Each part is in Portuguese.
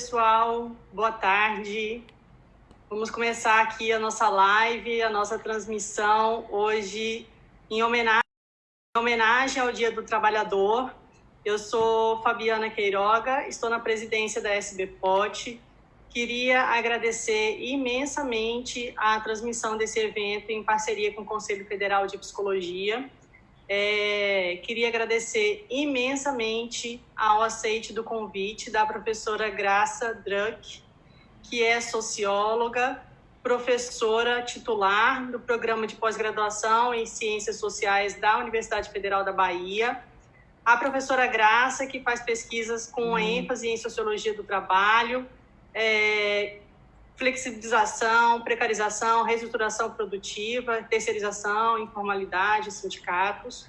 pessoal. Boa tarde. Vamos começar aqui a nossa live, a nossa transmissão hoje em homenagem, em homenagem ao Dia do Trabalhador. Eu sou Fabiana Queiroga, estou na presidência da SBPOT. Queria agradecer imensamente a transmissão desse evento em parceria com o Conselho Federal de Psicologia é, queria agradecer imensamente ao aceite do convite da professora Graça Druck, que é socióloga, professora titular do programa de pós-graduação em Ciências Sociais da Universidade Federal da Bahia. A professora Graça, que faz pesquisas com uhum. ênfase em sociologia do trabalho, é, flexibilização, precarização, reestruturação produtiva, terceirização, informalidade, sindicatos.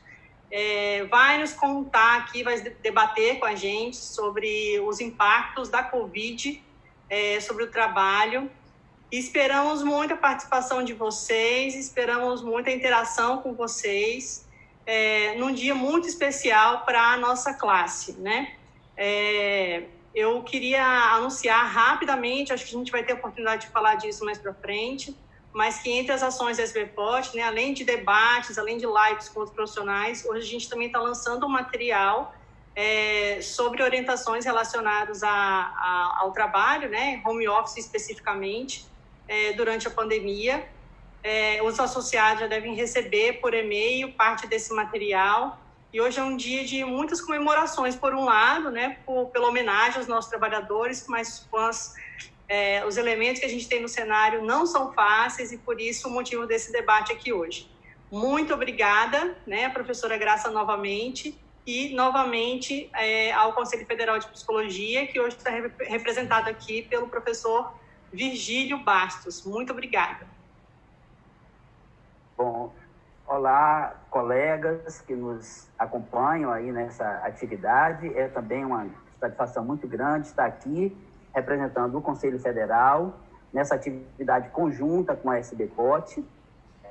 É, vai nos contar aqui, vai debater com a gente sobre os impactos da Covid é, sobre o trabalho. Esperamos muito a participação de vocês, esperamos muita interação com vocês, é, num dia muito especial para a nossa classe, né? É, eu queria anunciar rapidamente, acho que a gente vai ter a oportunidade de falar disso mais para frente, mas que entre as ações da SBPOT, né, além de debates, além de lives com os profissionais, hoje a gente também está lançando um material é, sobre orientações relacionadas a, a, ao trabalho, né, home office especificamente, é, durante a pandemia. É, os associados já devem receber por e-mail parte desse material e hoje é um dia de muitas comemorações, por um lado, né, por, pela homenagem aos nossos trabalhadores, mas é, os elementos que a gente tem no cenário não são fáceis e por isso o motivo desse debate aqui hoje. Muito obrigada, né, professora Graça, novamente, e novamente é, ao Conselho Federal de Psicologia, que hoje está representado aqui pelo professor Virgílio Bastos. Muito obrigada. Bom, Olá, colegas que nos acompanham aí nessa atividade. É também uma satisfação muito grande estar aqui representando o Conselho Federal nessa atividade conjunta com a SBPOT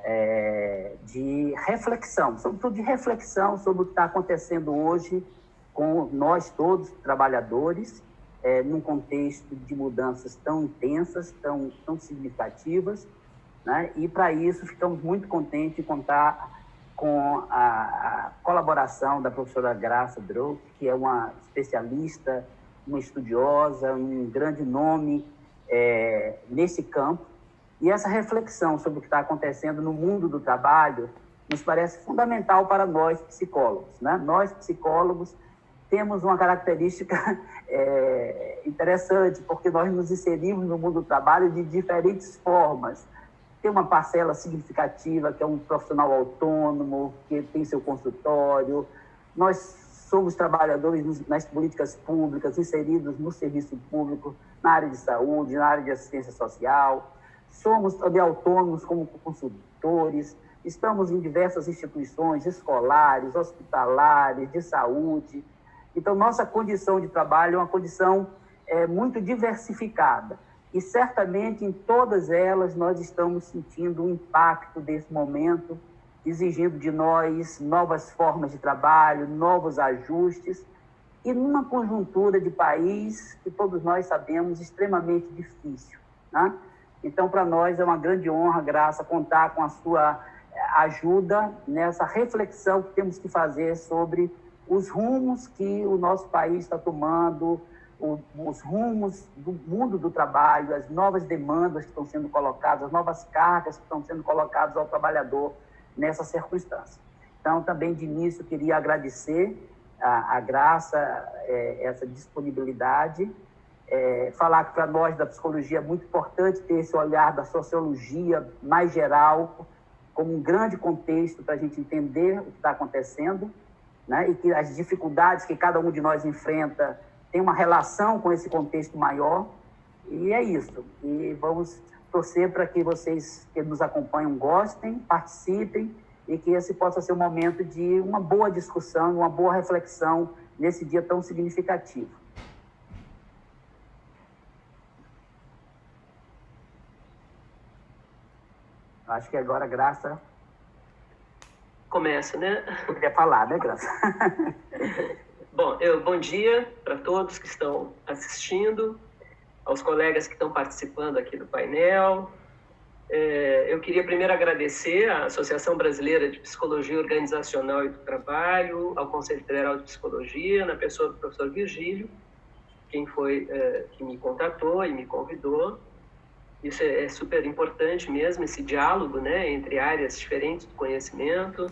é, de reflexão, sobretudo de reflexão sobre o que está acontecendo hoje com nós todos, trabalhadores, é, num contexto de mudanças tão intensas, tão, tão significativas, né? E para isso ficamos muito contentes de contar com a, a colaboração da professora Graça Drouk, que é uma especialista, uma estudiosa, um grande nome é, nesse campo. E essa reflexão sobre o que está acontecendo no mundo do trabalho nos parece fundamental para nós psicólogos. Né? Nós psicólogos temos uma característica é, interessante, porque nós nos inserimos no mundo do trabalho de diferentes formas tem uma parcela significativa que é um profissional autônomo, que tem seu consultório. Nós somos trabalhadores nas políticas públicas, inseridos no serviço público, na área de saúde, na área de assistência social. Somos também autônomos como consultores, estamos em diversas instituições escolares, hospitalares, de saúde. Então, nossa condição de trabalho é uma condição é, muito diversificada e certamente em todas elas nós estamos sentindo o impacto desse momento, exigindo de nós novas formas de trabalho, novos ajustes, e numa conjuntura de país que todos nós sabemos extremamente difícil. Né? Então, para nós é uma grande honra, graça, contar com a sua ajuda nessa reflexão que temos que fazer sobre os rumos que o nosso país está tomando, os rumos do mundo do trabalho, as novas demandas que estão sendo colocadas, as novas cargas que estão sendo colocadas ao trabalhador nessa circunstância. Então, também de início, queria agradecer a, a Graça, é, essa disponibilidade, é, falar que para nós da psicologia é muito importante ter esse olhar da sociologia mais geral, como um grande contexto para a gente entender o que está acontecendo, né? e que as dificuldades que cada um de nós enfrenta tem uma relação com esse contexto maior. E é isso. E vamos torcer para que vocês que nos acompanham gostem, participem e que esse possa ser um momento de uma boa discussão, uma boa reflexão nesse dia tão significativo. Acho que agora, Graça. Começa, né? Queria falar, né, Graça? Bom, eu, bom dia para todos que estão assistindo. aos colegas que estão participando aqui do painel. É, eu queria primeiro agradecer à Associação Brasileira de Psicologia Organizacional e do Trabalho, ao Conselho Federal de Psicologia, na pessoa do professor Virgílio, quem foi é, que me contatou e me convidou. Isso é, é super importante mesmo, esse diálogo né, entre áreas diferentes do conhecimento.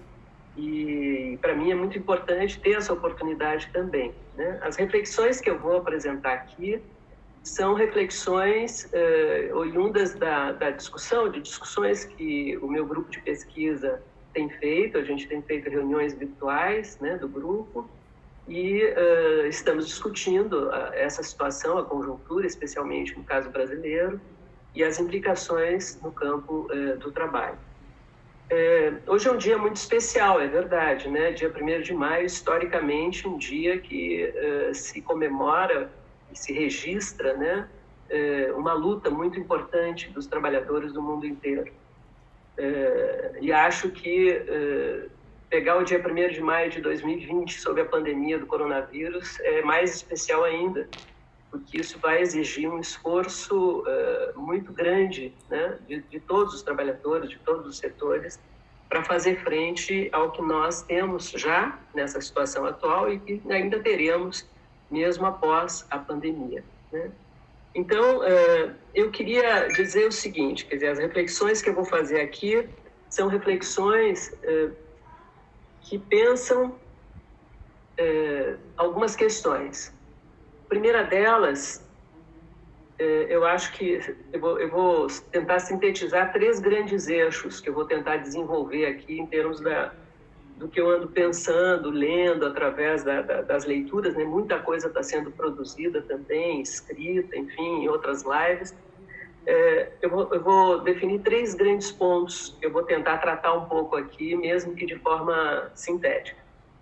E para mim é muito importante ter essa oportunidade também. Né? As reflexões que eu vou apresentar aqui são reflexões uh, oriundas da, da discussão, de discussões que o meu grupo de pesquisa tem feito, a gente tem feito reuniões virtuais né, do grupo, e uh, estamos discutindo uh, essa situação, a conjuntura, especialmente no caso brasileiro, e as implicações no campo uh, do trabalho. Hoje é um dia muito especial, é verdade, né? Dia 1 de maio, historicamente, um dia que se comemora se registra né, é, uma luta muito importante dos trabalhadores do mundo inteiro. É, e acho que é, pegar o dia 1 de maio de 2020, sob a pandemia do coronavírus, é mais especial ainda, porque isso vai exigir um esforço muito grande né, de, de todos os trabalhadores, de todos os setores, para fazer frente ao que nós temos já nessa situação atual e que ainda teremos mesmo após a pandemia. Né? Então, é, eu queria dizer o seguinte, quer dizer, as reflexões que eu vou fazer aqui são reflexões é, que pensam algumas questões. Primeira delas, eu acho que eu vou, eu vou tentar sintetizar três grandes eixos que eu vou tentar desenvolver aqui em termos da, do que eu ando pensando, lendo através da, da, das leituras, né? Muita coisa está sendo produzida também, escrita, enfim, em outras lives. É, eu, vou, eu, vou, definir três grandes pontos que eu vou tentar tratar um pouco aqui, mesmo que de forma sintética.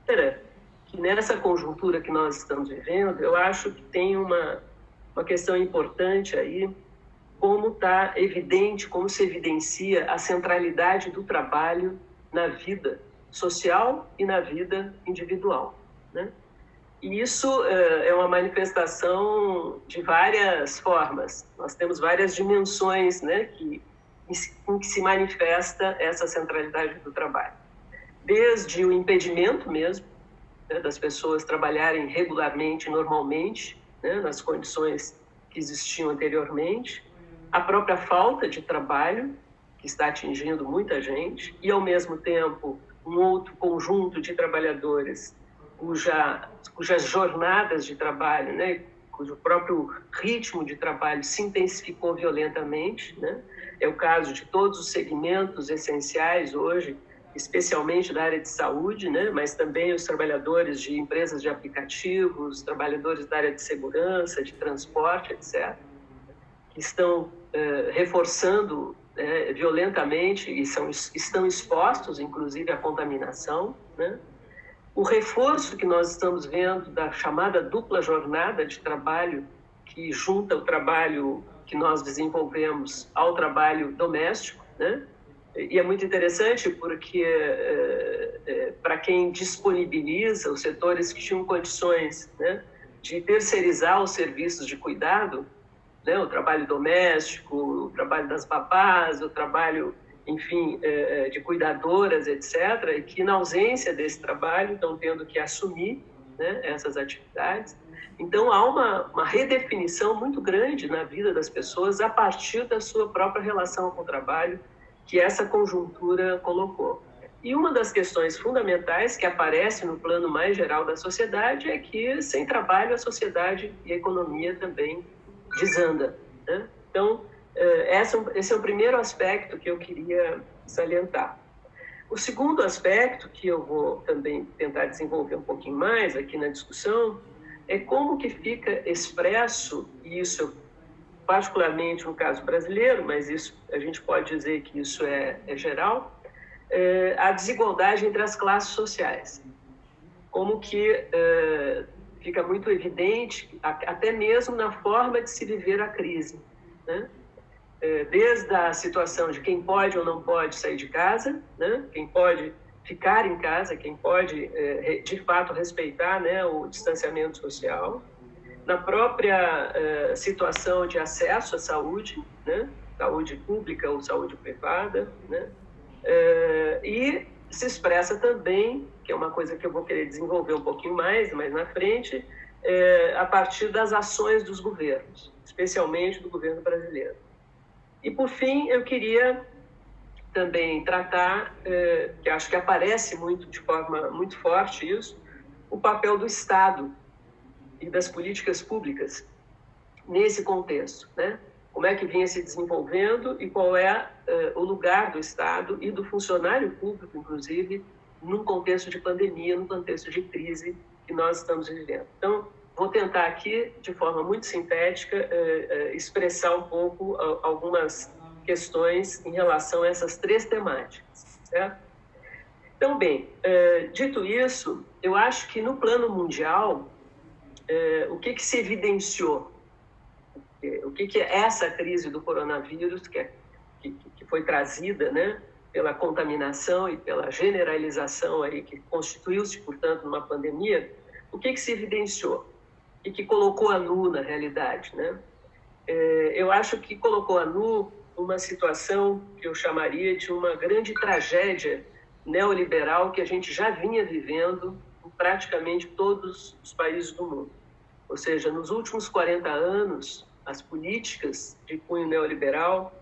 Primeiro, que nessa conjuntura que nós estamos vivendo, eu acho que tem uma, uma questão importante aí, como está evidente, como se evidencia a centralidade do trabalho na vida social e na vida individual. Né? E isso é uma manifestação de várias formas. Nós temos várias dimensões né, que, em que se manifesta essa centralidade do trabalho. Desde o impedimento mesmo né, das pessoas trabalharem regularmente, normalmente, né, nas condições que existiam anteriormente, a própria falta de trabalho, que está atingindo muita gente, e, ao mesmo tempo, um outro conjunto de trabalhadores cuja, cujas jornadas de trabalho, né, cujo próprio ritmo de trabalho se intensificou violentamente. Né? É o caso de todos os segmentos essenciais hoje, especialmente da área de saúde, né? mas também os trabalhadores de empresas de aplicativos, trabalhadores da área de segurança, de transporte, etc., que estão eh, reforçando é, violentamente e são, estão expostos, inclusive, à contaminação. Né? O reforço que nós estamos vendo da chamada dupla jornada de trabalho, que junta o trabalho que nós desenvolvemos ao trabalho doméstico, né? E é muito interessante porque, é, é, para quem disponibiliza os setores que tinham condições né, de terceirizar os serviços de cuidado, né? o trabalho doméstico, o trabalho das babás, o trabalho, enfim, é, de cuidadoras, etc., e que, na ausência desse trabalho, estão tendo que assumir né, essas atividades. Então, há uma, uma redefinição muito grande na vida das pessoas a partir da sua própria relação com o trabalho que essa conjuntura colocou. E uma das questões fundamentais que aparece no plano mais geral da sociedade é que, sem trabalho, a sociedade e a economia também desanda. Né? Então, eh, esse é o primeiro aspecto que eu queria salientar. O segundo aspecto, que eu vou também tentar desenvolver um pouquinho mais aqui na discussão, é como que fica expresso, e isso particularmente no caso brasileiro, mas isso a gente pode dizer que isso é, é geral, é, a desigualdade entre as classes sociais. Como que é, fica muito evidente, até mesmo na forma de se viver a crise. Né? É, desde a situação de quem pode ou não pode sair de casa, né? quem pode ficar em casa, quem pode, é, de fato, respeitar né, o distanciamento social, na própria uh, situação de acesso à saúde, né? saúde pública ou saúde privada, né? Uh, e se expressa também, que é uma coisa que eu vou querer desenvolver um pouquinho mais, mais na frente, uh, a partir das ações dos governos, especialmente do governo brasileiro. E, por fim, eu queria também tratar, que acho que aparece muito de forma muito forte isso, o papel do Estado e das políticas públicas nesse contexto, né? Como é que vinha se desenvolvendo e qual é uh, o lugar do Estado e do funcionário público, inclusive, num contexto de pandemia, num contexto de crise que nós estamos vivendo. Então, vou tentar aqui, de forma muito sintética, uh, uh, expressar um pouco algumas questões em relação a essas três temáticas, certo? Então, bem, dito isso, eu acho que no plano mundial, é, o que, que se evidenciou? O que, que é essa crise do coronavírus, que, é, que, que foi trazida né, pela contaminação e pela generalização aí, que constituiu-se, portanto, numa pandemia, o que, que se evidenciou? E que colocou a nu na realidade? Né? É, eu acho que colocou a nu uma situação que eu chamaria de uma grande tragédia neoliberal que a gente já vinha vivendo praticamente todos os países do mundo. Ou seja, nos últimos 40 anos, as políticas de cunho neoliberal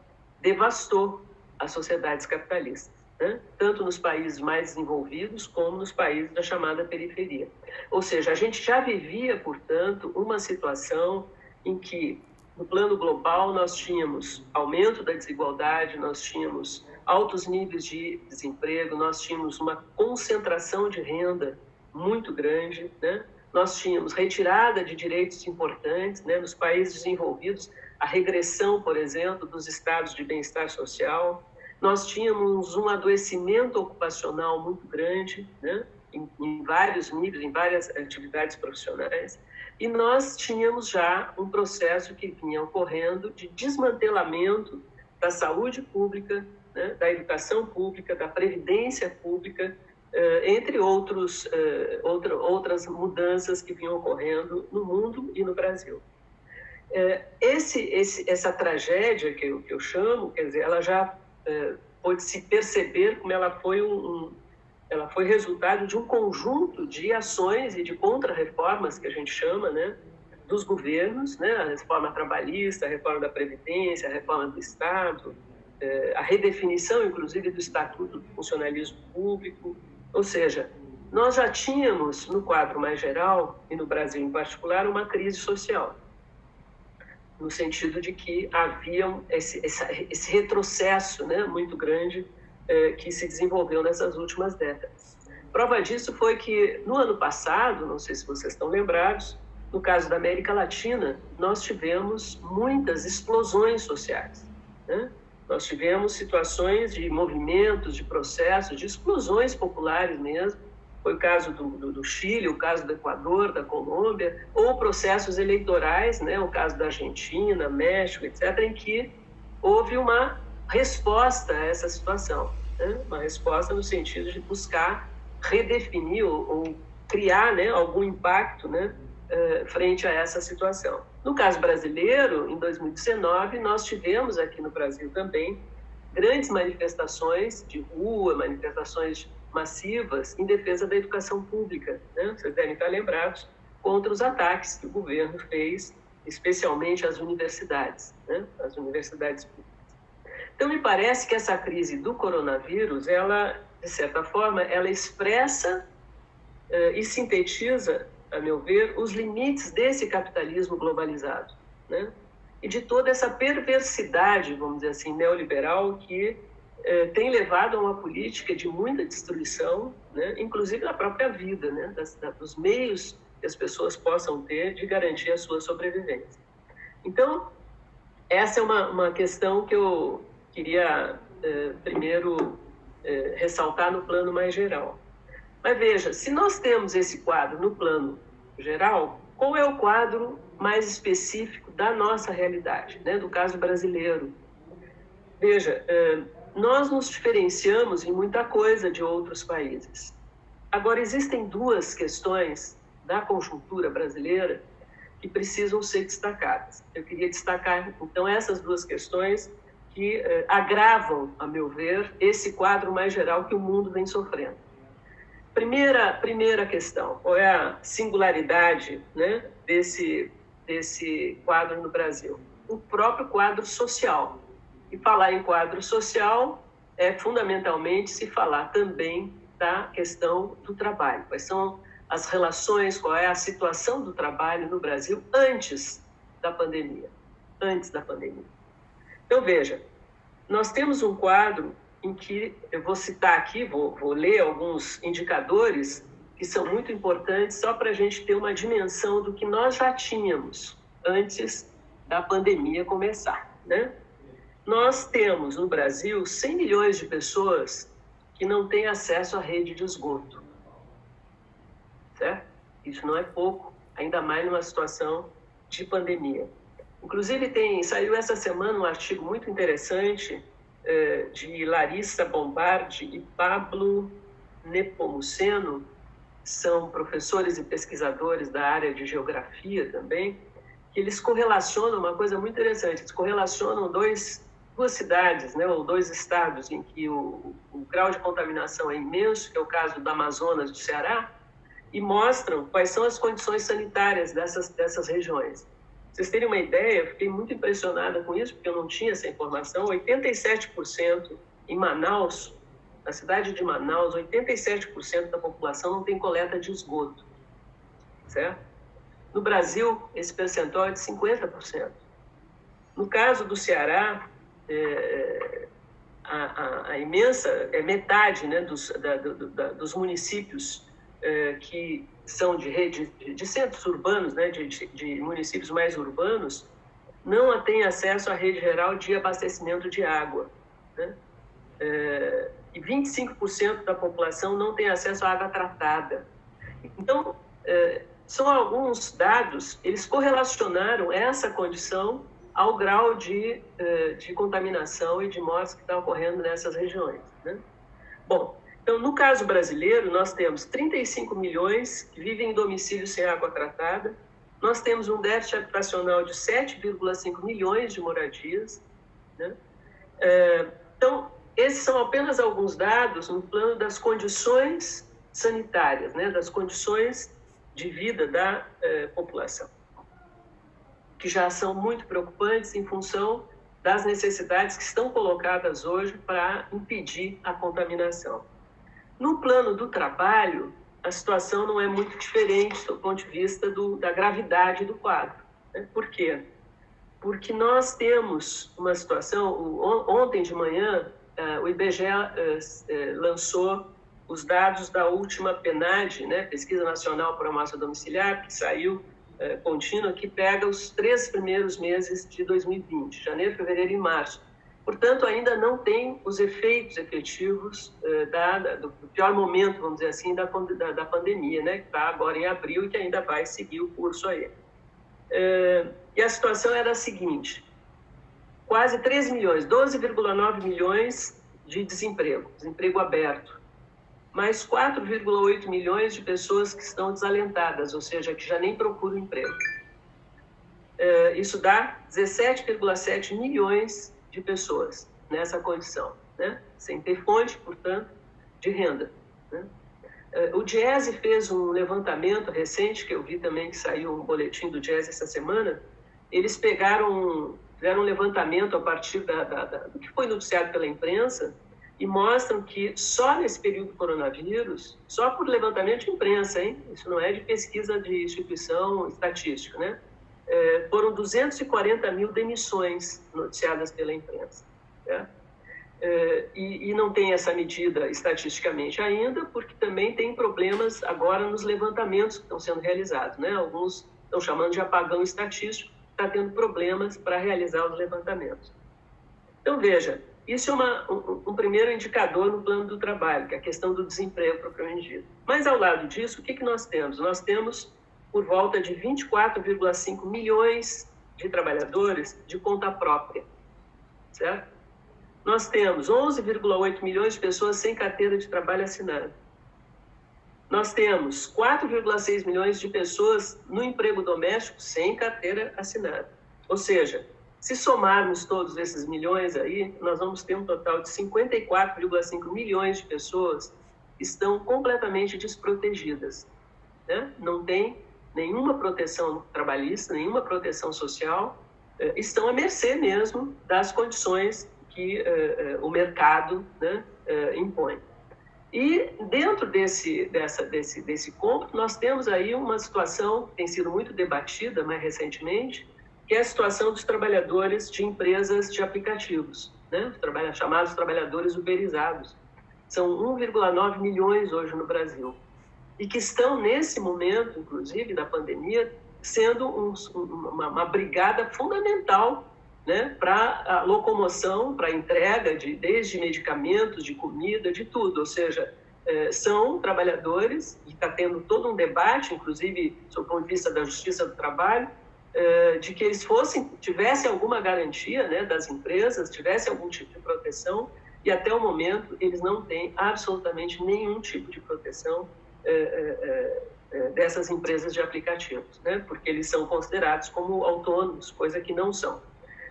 devastou as sociedades capitalistas, né? tanto nos países mais desenvolvidos como nos países da chamada periferia. Ou seja, a gente já vivia, portanto, uma situação em que, no plano global, nós tínhamos aumento da desigualdade, nós tínhamos altos níveis de desemprego, nós tínhamos uma concentração de renda muito grande, né? nós tínhamos retirada de direitos importantes, né, nos países desenvolvidos, a regressão, por exemplo, dos estados de bem-estar social. Nós tínhamos um adoecimento ocupacional muito grande, né, em, em vários níveis, em várias atividades profissionais. E nós tínhamos já um processo que vinha ocorrendo de desmantelamento da saúde pública, né, da educação pública, da previdência pública, entre outros, eh, outra, outras mudanças que vinham ocorrendo no mundo e no Brasil. Eh, esse, esse, essa tragédia que eu, que eu chamo, quer dizer, ela já pode se perceber como ela foi um, ela foi resultado de um conjunto de ações e de contra-reformas que a gente chama, né, dos governos, né, a reforma trabalhista, a reforma da previdência, a reforma do Estado, a redefinição, inclusive, do estatuto do funcionalismo público, ou seja, nós já tínhamos, no quadro mais geral, e no Brasil em particular, uma crise social, no sentido de que havia esse, esse retrocesso né, muito grande eh, que se desenvolveu nessas últimas décadas. Prova disso foi que, no ano passado, não sei se vocês estão lembrados, no caso da América Latina, nós tivemos muitas explosões sociais. Né? Nós tivemos situações de movimentos, de processos, de explosões populares mesmo. Foi o caso do, do, do, Chile, o caso do Equador, da Colômbia, ou processos eleitorais, né, o caso da Argentina, México, etc., em que houve uma resposta a essa situação. Né? Uma resposta no sentido de buscar redefinir ou, ou criar né, algum impacto né, uh, frente a essa situação. No caso brasileiro, em 2019, nós tivemos aqui no Brasil também grandes manifestações de rua, manifestações massivas em defesa da educação pública. Né? Vocês devem estar lembrados contra os ataques que o governo fez, especialmente às universidades, né? universidades públicas. Então, me parece que essa crise do coronavírus, ela, de certa forma, ela expressa uh, e sintetiza a meu ver, os limites desse capitalismo globalizado, né? E de toda essa perversidade, vamos dizer assim, neoliberal que eh, tem levado a uma política de muita destruição, né? Inclusive na própria vida, né? Das, da, dos meios que as pessoas possam ter de garantir a sua sobrevivência. Então, essa é uma, uma questão que eu queria eh, primeiro eh, ressaltar no plano mais geral. Mas veja, se nós temos esse quadro no plano geral, qual é o quadro mais específico da nossa realidade, né, do caso brasileiro? Veja, é, nós nos diferenciamos em muita coisa de outros países. Agora, existem duas questões da conjuntura brasileira que precisam ser destacadas. Eu queria destacar, então, essas duas questões que eh, agravam, a meu ver, esse quadro mais geral que o mundo vem sofrendo. Primeira, primeira questão, qual é a singularidade né, desse, desse quadro no Brasil? O próprio quadro social. E falar em quadro social é fundamentalmente se falar também da questão do trabalho. Quais são as relações, qual é a situação do trabalho no Brasil antes da pandemia? Antes da pandemia. Então, veja, nós temos um quadro em que eu vou citar aqui, vou, vou ler alguns indicadores que são muito importantes só para a gente ter uma dimensão do que nós já tínhamos antes da pandemia começar, né? Nós temos no Brasil 100 milhões de pessoas que não têm acesso à rede de esgoto, certo? Isso não é pouco, ainda mais numa situação de pandemia. Inclusive, tem, saiu essa semana um artigo muito interessante de Larissa Bombardi e Pablo Nepomuceno, são professores e pesquisadores da área de geografia também, que eles correlacionam uma coisa muito interessante, eles correlacionam dois, duas cidades, né, ou dois estados em que o, o grau de contaminação é imenso, que é o caso do Amazonas do Ceará, e mostram quais são as condições sanitárias dessas, dessas regiões vocês terem uma ideia, eu fiquei muito impressionada com isso, porque eu não tinha essa informação. 87% em Manaus, na cidade de Manaus, 87% da população não tem coleta de esgoto. Certo? No Brasil, esse percentual é de 50%. No caso do Ceará, é, a, a, a, imensa, é metade né, dos, da, do, da, dos municípios é, que são de rede de centros urbanos, né, de, de municípios mais urbanos, não têm acesso à rede geral de abastecimento de água. Né? É, e 25% da população não tem acesso à água tratada. Então, é, são alguns dados, eles correlacionaram essa condição ao grau de, é, de contaminação e de mortes que está ocorrendo nessas regiões. Né? Bom, então, no caso brasileiro, nós temos 35 milhões que vivem em domicílio sem água tratada, nós temos um déficit habitacional de 7,5 milhões de moradias. Né? É, então, esses são apenas alguns dados no plano das condições sanitárias, né? das condições de vida da é, população, que já são muito preocupantes em função das necessidades que estão colocadas hoje para impedir a contaminação. No plano do trabalho, a situação não é muito diferente do ponto de vista do, da gravidade do quadro. Né? Por quê? Porque nós temos uma situação. Ontem de manhã, uh, o IBGE uh, uh, lançou os dados da última PNAD, né, Pesquisa Nacional por Amostra Domiciliar, que saiu contínua, que pega os três primeiros meses de 2020, janeiro, fevereiro e março. Portanto, ainda não tem os efeitos efetivos eh, da, da, do pior momento, vamos dizer assim, da, da, pandemia, né, que está agora em abril e que ainda vai seguir o curso aí. Eh, e a situação era a seguinte: quase 3 milhões, 12,9 milhões de desemprego, desemprego aberto, mais 4,8 milhões de pessoas que estão desalentadas, ou seja, que já nem procuram emprego. Eh, isso dá 17,7 milhões de pessoas nessa condição, né? sem ter fonte, portanto, de renda. Né? Eh, o Diese fez um levantamento recente, que eu vi também que saiu um boletim do Diese essa semana. Eles pegaram, fizeram um levantamento a partir da, da, da, do que foi noticiado pela imprensa e mostram que só nesse período do coronavírus, só por levantamento de imprensa, hein? isso não é de pesquisa de instituição estatística, né? É, foram 240 mil demissões noticiadas pela imprensa. Né? É, e, e, não tem essa medida estatisticamente ainda, porque também tem problemas agora nos levantamentos que estão sendo realizados. Né? Alguns estão chamando de apagão estatístico, está tendo problemas para realizar os levantamentos. Então, veja, isso é uma, um, um, primeiro indicador no plano do trabalho, que é a questão do desemprego propriamente dito. Mas, ao lado disso, o que, que nós temos? Nós temos por volta de 24,5 milhões de trabalhadores de conta própria, certo? Nós temos 11,8 milhões de pessoas sem carteira de trabalho assinada. nós temos 4,6 milhões de pessoas no emprego doméstico sem carteira assinada. Ou seja, se somarmos todos esses milhões aí, nós vamos ter um total de 54,5 milhões de pessoas que estão completamente desprotegidas. Né? Não tem nenhuma proteção trabalhista, nenhuma proteção social, eh, estão à mercê mesmo das condições que eh, eh, o mercado né, impõe. E dentro desse, dessa, desse, desse cômputo, nós temos aí uma situação que tem sido muito debatida mais recentemente, que é a situação dos trabalhadores de empresas de aplicativos, né? os chamados trabalhadores uberizados. São 1,9 milhões hoje no Brasil. E que estão, nesse momento, inclusive, da pandemia, sendo um, uma, uma brigada fundamental né, para a locomoção, para a entrega de desde medicamentos, de comida, de tudo. Ou seja, é, são trabalhadores e está tendo todo um debate, inclusive, sob o ponto de vista da justiça do trabalho, é, de que eles fossem tivessem alguma garantia, né, das empresas, tivessem algum tipo de proteção e até o momento eles não têm absolutamente nenhum tipo de proteção dessas empresas de aplicativos, né, porque eles são considerados como autônomos, coisa que não são.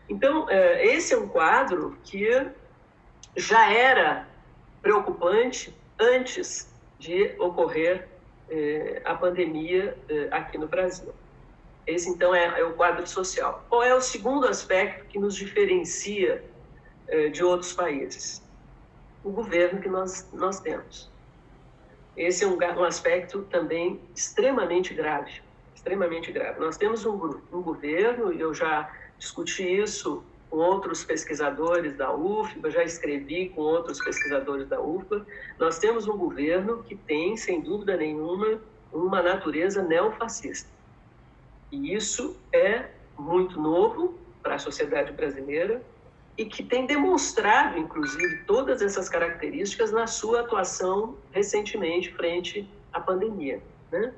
Então, esse é um quadro que já era preocupante antes de ocorrer a pandemia aqui no Brasil. Esse, então, é, é, o quadro social. Qual é o segundo aspecto que nos diferencia de outros países? O governo que nós, nós temos. Esse é um, um aspecto também extremamente grave, extremamente grave. Nós temos um, um governo, e eu já discuti isso com outros pesquisadores da UFBA, já escrevi com outros pesquisadores da UFBA. Nós temos um governo que tem, sem dúvida nenhuma, uma natureza neofascista. E isso é muito novo para a sociedade brasileira e que tem demonstrado, inclusive, todas essas características na sua atuação recentemente frente à pandemia. Né?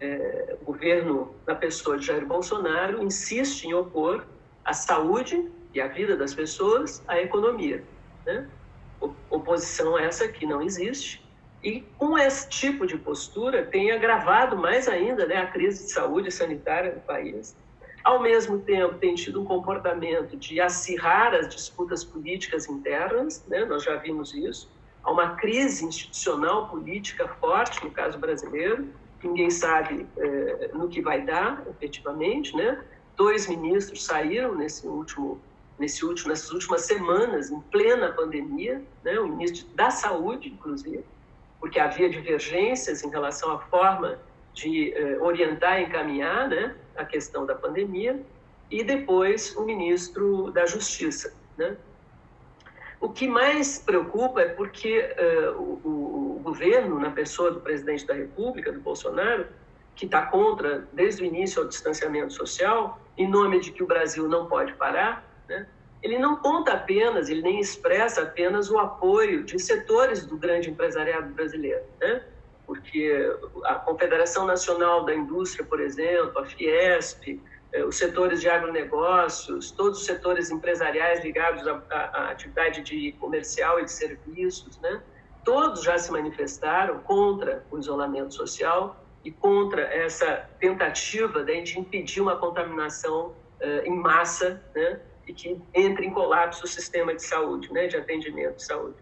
é, o governo, na pessoa de Jair Bolsonaro, insiste em opor a saúde e a vida das pessoas à economia. Né? Oposição essa que não existe. E com esse tipo de postura tem agravado mais ainda né, a crise de saúde sanitária do país. Ao mesmo tempo, tem tido um comportamento de acirrar as disputas políticas internas, né? nós já vimos isso. Há uma crise institucional política forte, no caso brasileiro, ninguém sabe é, no que vai dar, efetivamente, né? Dois ministros saíram nesse último, nesse último, nessas últimas semanas, em plena pandemia, né? O ministro da Saúde, inclusive, porque havia divergências em relação à forma de é, orientar e encaminhar, né? A questão da pandemia, e depois o ministro da Justiça, né? O que mais preocupa é porque uh, o, o, governo, na pessoa do presidente da República, do Bolsonaro, que está contra, desde o início, o distanciamento social, em nome de que o Brasil não pode parar, né? ele não conta apenas, ele nem expressa apenas o apoio de setores do grande empresariado brasileiro, né? Porque a Confederação Nacional da Indústria, por exemplo, a Fiesp, é, os setores de agronegócios, todos os setores empresariais ligados à, à, atividade de comercial e de serviços, né? todos já se manifestaram contra o isolamento social e contra essa tentativa né, de impedir uma contaminação uh, em massa né? e que entre em colapso o sistema de saúde, né? de atendimento de saúde.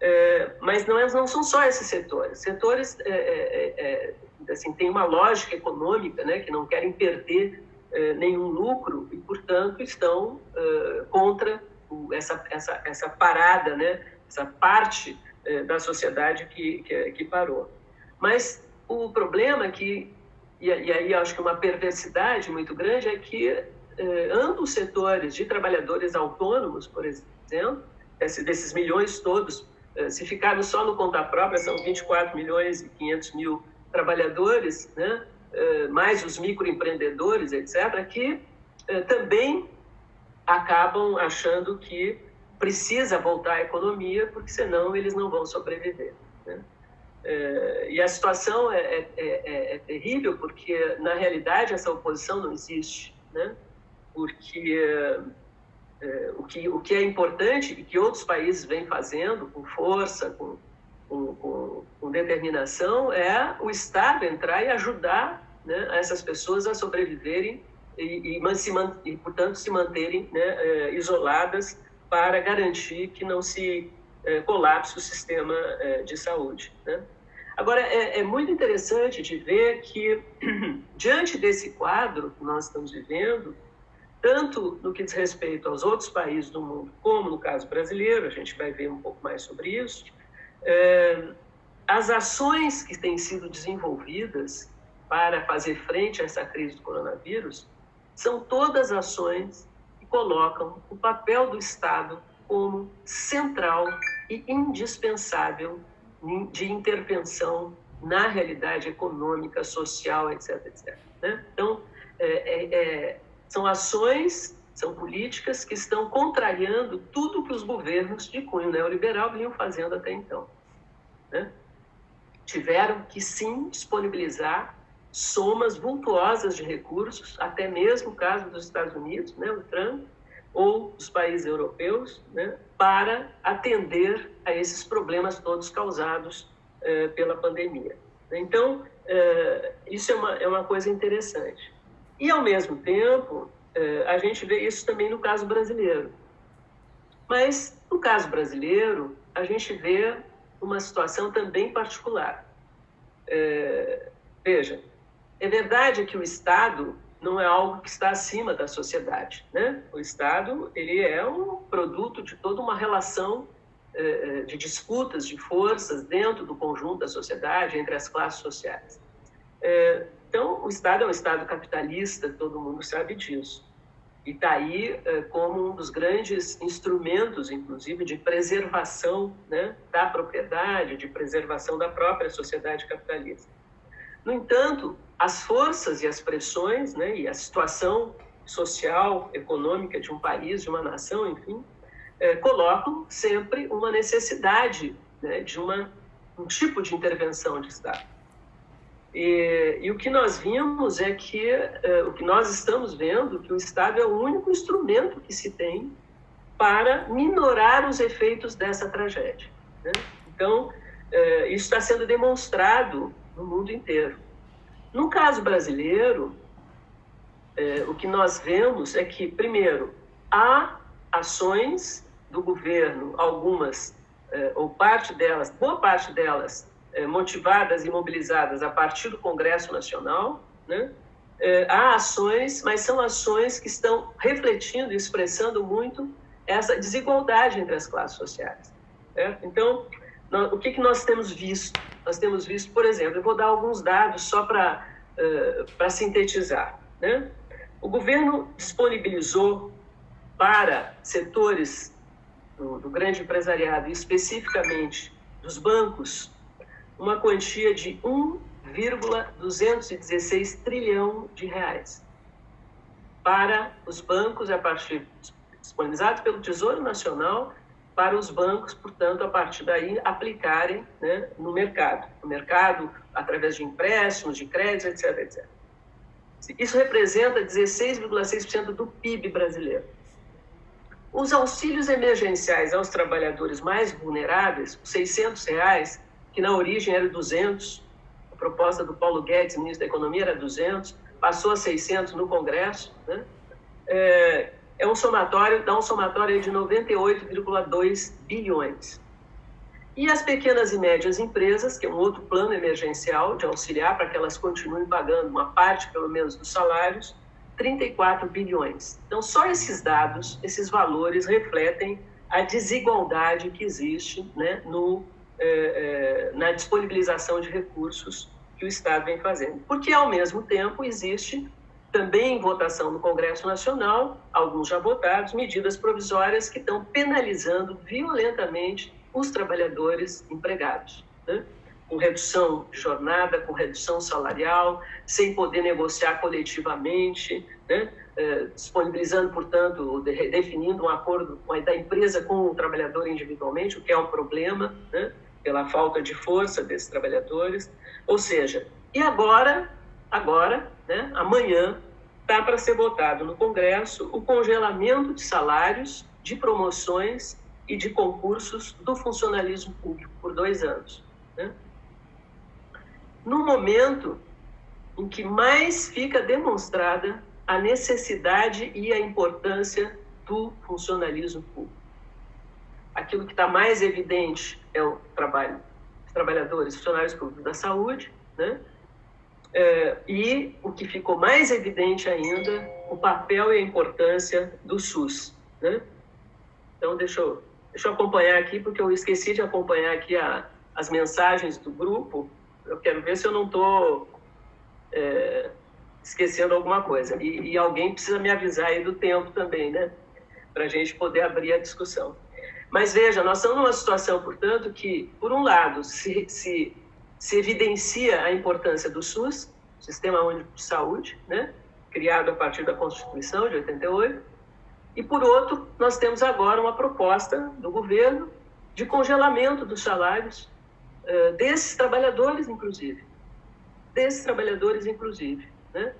É, mas não, é, não são só esses setores. Setores é, é, é assim, têm uma lógica econômica, né, que não querem perder nenhum lucro e, portanto, estão contra essa, essa, essa parada, né? essa parte da sociedade que, que, que, parou. Mas o problema é que, e, e aí acho que uma perversidade muito grande, é que ambos setores de trabalhadores autônomos, por exemplo, esse, desses milhões todos, se ficarmos só no conta própria, são 24 milhões e 500 mil trabalhadores, né? Eh, mais os microempreendedores, etc., que eh, também acabam achando que precisa voltar à economia, porque senão eles não vão sobreviver. Né? Eh, e a situação é, é, é, é, terrível, porque, na realidade, essa oposição não existe. Né? Porque o, que, o que é importante e que outros países vêm fazendo com força, com, com, com, com, determinação é o Estado entrar e ajudar né, essas pessoas a sobreviverem e, e, se, e portanto, se manterem né, é, isoladas para garantir que não se é, colapse o sistema é, de saúde. Né? Agora, é, é, muito interessante de ver que, diante desse quadro que nós estamos vivendo, tanto no que diz respeito aos outros países do mundo, como no caso brasileiro, a gente vai ver um pouco mais sobre isso, é, as ações que têm sido desenvolvidas para fazer frente a essa crise do coronavírus são todas ações que colocam o papel do Estado como central e indispensável de intervenção na realidade econômica, social, etc. etc. Né? Então, é, é, são ações, são políticas que estão contrariando tudo que os governos de cunho neoliberal vinham fazendo até então. Né? Tiveram que, sim, disponibilizar somas vultuosas de recursos, até mesmo o caso dos Estados Unidos, né, o Trump, ou dos países europeus, né, para atender a esses problemas todos causados eh, pela pandemia. Então, eh, isso é uma, é uma coisa interessante. E, ao mesmo tempo, eh, a gente vê isso também no caso brasileiro. Mas, no caso brasileiro, a gente vê uma situação também particular. veja, é verdade que o Estado não é algo que está acima da sociedade, né? O Estado ele é um produto de toda uma relação eh, de disputas de forças dentro do conjunto da sociedade entre as classes sociais. Eh, então, o Estado é um Estado capitalista, todo mundo sabe disso. E está aí eh, como um dos grandes instrumentos, inclusive, de preservação né, da propriedade, de preservação da própria sociedade capitalista. No entanto, as forças e as pressões, né, e a situação social, econômica de um país, de uma nação, enfim, é, colocam sempre uma necessidade né, de uma, um tipo de intervenção de Estado. E, e o que nós vimos é que, é, o que nós estamos vendo, que o Estado é o único instrumento que se tem para minorar os efeitos dessa tragédia. Né? Então, é, isso está sendo demonstrado no mundo inteiro. No caso brasileiro, é, o que nós vemos é que, primeiro, há ações do governo, algumas, é, ou parte delas, boa parte delas, é, motivadas e mobilizadas a partir do Congresso Nacional, né? É, há ações, mas são ações que estão refletindo e expressando muito essa desigualdade entre as classes sociais. Certo? Então, nós, o que, que nós temos visto? Nós temos visto, por exemplo, eu vou dar alguns dados só para uh, sintetizar. Né? O governo disponibilizou para setores do, do grande empresariado, especificamente dos bancos, uma quantia de 1,216 trilhão de reais para os bancos a partir disponibilizados pelo Tesouro Nacional para os bancos, portanto, a partir daí aplicarem né, no mercado, no mercado através de empréstimos, de créditos, etc, etc. Isso representa 16,6% do PIB brasileiro. Os auxílios emergenciais aos trabalhadores mais vulneráveis, os 600 reais, que na origem era 200, a proposta do Paulo Guedes, ministro da Economia, era 200, passou a 600 no Congresso, né? É, é um somatório, dá um somatório de 98,2 bilhões. E as pequenas e médias empresas, que é um outro plano emergencial de auxiliar para que elas continuem pagando uma parte, pelo menos, dos salários, 34 bilhões. Então, só esses dados, esses valores refletem a desigualdade que existe né, no, eh, eh, na disponibilização de recursos que o Estado vem fazendo. Porque, ao mesmo tempo, existe também votação no Congresso Nacional, alguns já votados, medidas provisórias que estão penalizando violentamente os trabalhadores empregados, né? com redução de jornada, com redução salarial, sem poder negociar coletivamente, né? eh, disponibilizando, portanto, de, definindo um acordo da empresa com o trabalhador individualmente, o que é um problema, né? Pela falta de força desses trabalhadores. Ou seja, e agora, agora, né? amanhã, está para ser votado no Congresso o congelamento de salários, de promoções e de concursos do funcionalismo público por dois anos. Né? No momento em que mais fica demonstrada a necessidade e a importância do funcionalismo público. Aquilo que está mais evidente é o trabalho dos trabalhadores, funcionários públicos da saúde, né? É, e o que ficou mais evidente ainda, o papel e a importância do SUS. Né? Então, deixa eu, deixa eu acompanhar aqui, porque eu esqueci de acompanhar aqui a, as mensagens do grupo. Eu quero ver se eu não estou é, esquecendo alguma coisa. E, e, alguém precisa me avisar aí do tempo também, né? Para a gente poder abrir a discussão. Mas veja, nós estamos numa situação, portanto, que, por um lado, se, se se evidencia a importância do SUS, Sistema Único de Saúde, né, criado a partir da Constituição de 88, e por outro, nós temos agora uma proposta do governo de congelamento dos salários uh, desses trabalhadores, inclusive, desses trabalhadores, inclusive. Né?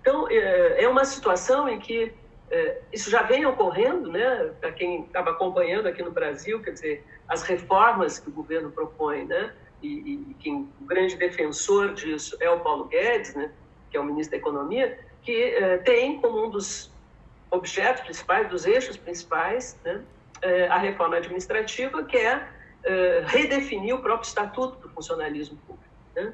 Então, uh, é uma situação em que uh, isso já vem ocorrendo, né? Para quem estava acompanhando aqui no Brasil, quer dizer, as reformas que o governo propõe, né? e, e quem o grande defensor disso é o Paulo Guedes, né, que é o ministro da Economia, que eh, tem como um dos objetos principais, dos eixos principais, né, eh, a reforma administrativa, que é eh, redefinir o próprio estatuto do funcionalismo público, né,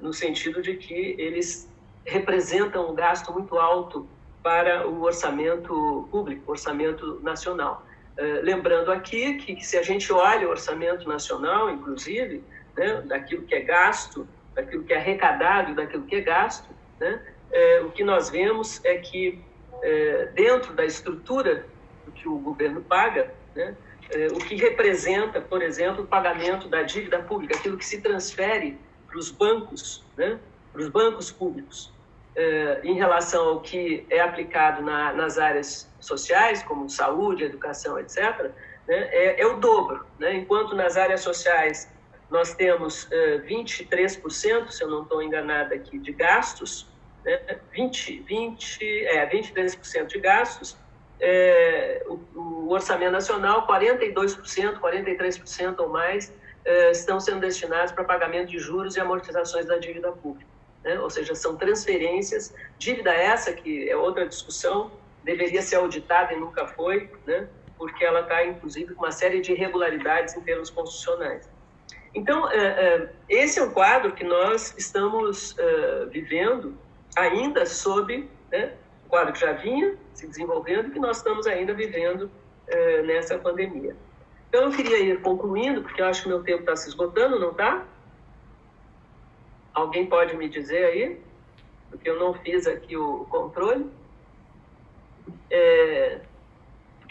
no sentido de que eles representam um gasto muito alto para o orçamento público, orçamento nacional. Eh, lembrando aqui que, se a gente olha o orçamento nacional, inclusive, né, daquilo que é gasto, daquilo que é arrecadado daquilo que é gasto, né, é, o que nós vemos é que, é, dentro da estrutura que o governo paga, né, é, o que representa, por exemplo, o pagamento da dívida pública, aquilo que se transfere para os bancos, né, para os bancos públicos, eh, em relação ao que é aplicado na, nas áreas sociais, como saúde, educação, etc., né, é, é, o dobro. Né? Enquanto nas áreas sociais nós temos 23%, eh, se eu não estou enganada aqui, de gastos, né? 20, 20, é, 23% de gastos, é, o, o, orçamento nacional, 42%, 43% ou mais, estão sendo destinados para pagamento de juros e amortizações da dívida pública né? ou seja, são transferências, dívida essa que é outra discussão, deveria ser auditada e nunca foi, né? porque ela está, inclusive, com uma série de irregularidades em termos constitucionais. Então, é, é, esse é um quadro que nós estamos é, vivendo ainda sob né, o quadro que já vinha se desenvolvendo e que nós estamos ainda vivendo nessa pandemia. Então, eu queria ir concluindo, porque eu acho que meu tempo está se esgotando, não está? Alguém pode me dizer aí? Porque eu não fiz aqui o controle. É...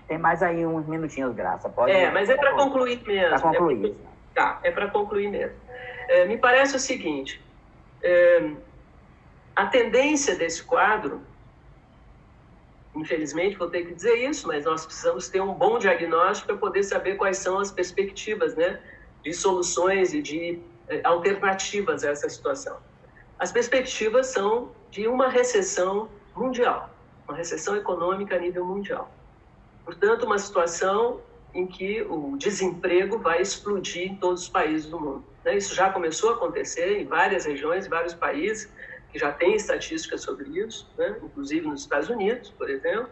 Tem mais aí uns minutinhos, Graça. Pode é, mas é para concluir mesmo. Para concluir. É Tá, é para concluir mesmo. É, me parece o seguinte: é, a tendência desse quadro, infelizmente vou ter que dizer isso, mas nós precisamos ter um bom diagnóstico para poder saber quais são as perspectivas né, de soluções e de alternativas a essa situação. As perspectivas são de uma recessão mundial, uma recessão econômica a nível mundial. Portanto, uma situação em que o desemprego vai explodir em todos os países do mundo. Né? Isso já começou a acontecer em várias regiões, em vários países que já têm estatísticas sobre isso, né? inclusive nos Estados Unidos, por exemplo.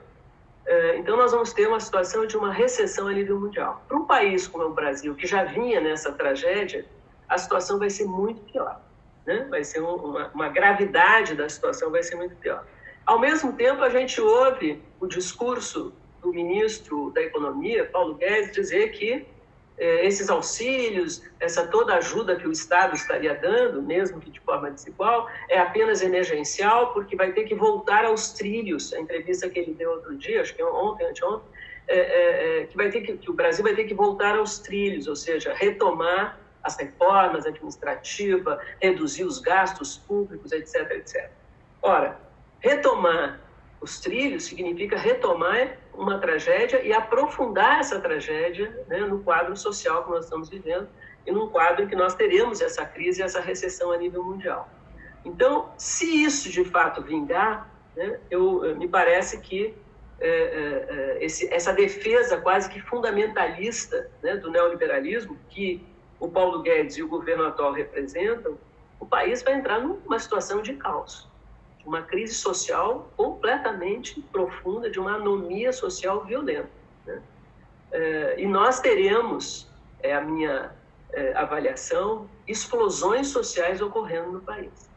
É, então, nós vamos ter uma situação de uma recessão a nível mundial. Para um país como é o Brasil, que já vinha nessa tragédia, a situação vai ser muito pior. Né? Vai ser uma, uma gravidade da situação vai ser muito pior. Ao mesmo tempo, a gente ouve o discurso do ministro da Economia, Paulo Guedes, dizer que eh, esses auxílios, essa toda ajuda que o Estado estaria dando, mesmo que de forma desigual, é apenas emergencial, porque vai ter que voltar aos trilhos. A entrevista que ele deu outro dia, acho que ontem, anteontem, é, é, é, que vai ter que, que o Brasil vai ter que voltar aos trilhos, ou seja, retomar as reformas administrativas, reduzir os gastos públicos, etc, etc. Ora, retomar os trilhos significa retomar uma tragédia e aprofundar essa tragédia né, no quadro social que nós estamos vivendo e num quadro em que nós teremos essa crise essa recessão a nível mundial. Então, se isso de fato vingar, né, eu, me parece que é, é, esse, essa defesa quase que fundamentalista né, do neoliberalismo que o Paulo Guedes e o governo atual representam, o país vai entrar numa situação de caos, de uma crise social completamente profunda, de uma anomia social violenta. Né? É, e nós teremos, é a minha é, avaliação, explosões sociais ocorrendo no país.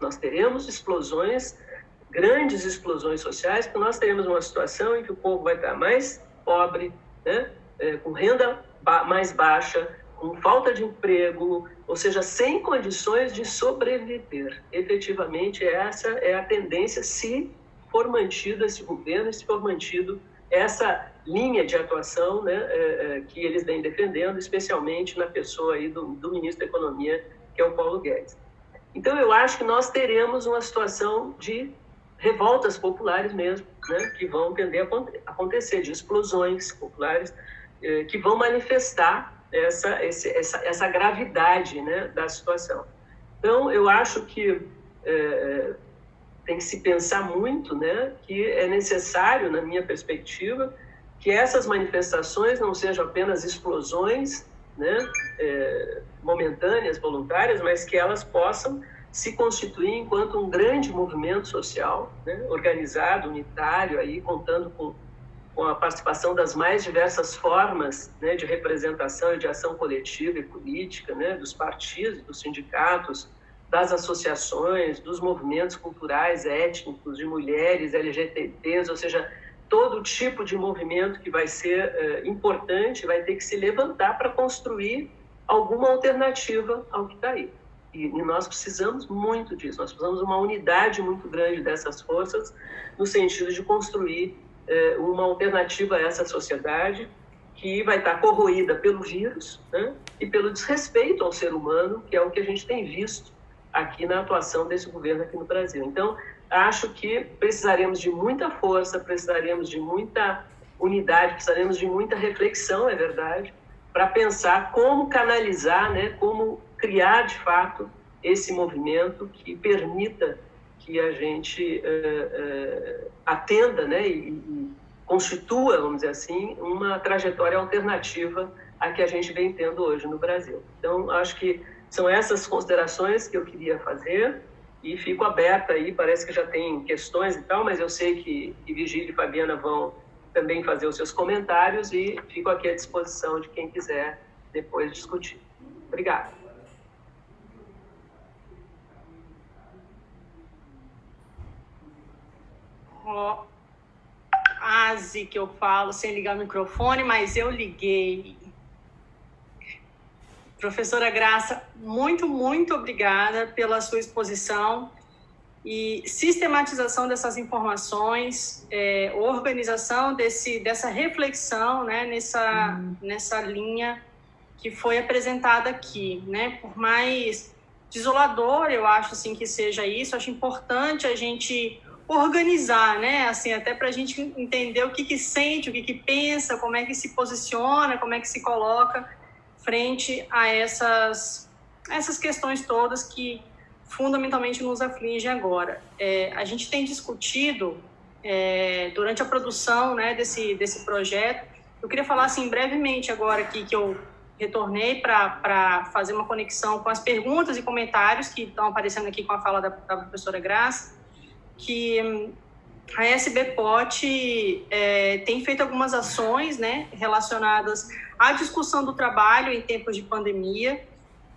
Nós teremos explosões, grandes explosões sociais, porque nós teremos uma situação em que o povo vai estar mais pobre, né? É, com renda ba mais baixa, com falta de emprego, ou seja, sem condições de sobreviver. Efetivamente, essa é a tendência se for mantido esse governo, se for mantido essa linha de atuação né, é, é, que eles vêm defendendo, especialmente na pessoa aí do, do ministro da Economia, que é o Paulo Guedes. Então, eu acho que nós teremos uma situação de revoltas populares mesmo, né, que vão tender a acontecer, de explosões populares, eh, que vão manifestar essa, esse, essa, essa gravidade né, da situação. Então, eu acho que é, tem que se pensar muito né, que é necessário, na minha perspectiva, que essas manifestações não sejam apenas explosões né, é, momentâneas, voluntárias, mas que elas possam se constituir enquanto um grande movimento social, né, organizado, unitário, aí, contando com com a participação das mais diversas formas né, de representação e de ação coletiva e política, né, dos partidos, dos sindicatos, das associações, dos movimentos culturais, étnicos, de mulheres, LGBTs, ou seja, todo tipo de movimento que vai ser uh, importante vai ter que se levantar para construir alguma alternativa ao que está aí. E, e, nós precisamos muito disso, nós precisamos de uma unidade muito grande dessas forças, no sentido de construir uma alternativa a essa sociedade que vai estar corroída pelo vírus né, e pelo desrespeito ao ser humano, que é o que a gente tem visto aqui na atuação desse governo aqui no Brasil. Então, acho que precisaremos de muita força, precisaremos de muita unidade, precisaremos de muita reflexão, é verdade, para pensar como canalizar, né, como criar de fato esse movimento que permita que a gente uh, uh, atenda né, e, e, constitua, vamos dizer assim, uma trajetória alternativa à que a gente vem tendo hoje no Brasil. Então, acho que são essas considerações que eu queria fazer e fico aberta aí, parece que já tem questões e tal, mas eu sei que, que Vigília e Fabiana vão também fazer os seus comentários e fico aqui à disposição de quem quiser depois discutir. Obrigada. Ó, Asi que eu falo sem ligar o microfone, mas eu liguei. Professora Graça, muito, muito obrigada pela sua exposição e sistematização dessas informações, é, organização desse, dessa reflexão né, nessa, uhum. nessa linha que foi apresentada aqui. Né? Por mais desolador, eu acho assim, que seja isso, acho importante a gente organizar, né? Assim, até para a gente entender o que, que sente, o que, que pensa, como é que se posiciona, como é que se coloca frente a essas, essas questões todas que fundamentalmente nos afligem agora. É, a gente tem discutido é, durante a produção né, desse, desse projeto, eu queria falar assim brevemente agora aqui que eu retornei para fazer uma conexão com as perguntas e comentários que estão aparecendo aqui com a fala da, da professora Graça, que a SBPOT é, tem feito algumas ações né, relacionadas à discussão do trabalho em tempos de pandemia,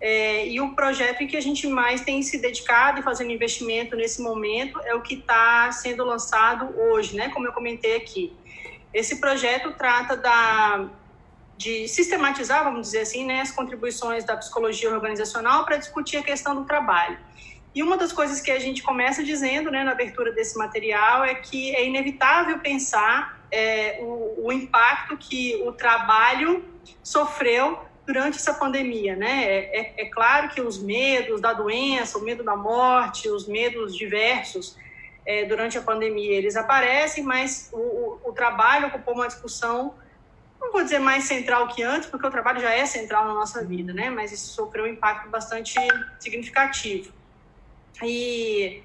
é, e o projeto em que a gente mais tem se dedicado e fazendo investimento nesse momento é o que está sendo lançado hoje, né, como eu comentei aqui. Esse projeto trata da, de sistematizar, vamos dizer assim, né, as contribuições da psicologia organizacional para discutir a questão do trabalho. E uma das coisas que a gente começa dizendo né, na abertura desse material é que é inevitável pensar é, o, o, impacto que o trabalho sofreu durante essa pandemia. Né? É, é, é, claro que os medos da doença, o medo da morte, os medos diversos é, durante a pandemia, eles aparecem, mas o, o, o trabalho ocupou uma discussão não vou dizer mais central que antes, porque o trabalho já é central na nossa vida, né? Mas isso sofreu um impacto bastante significativo. E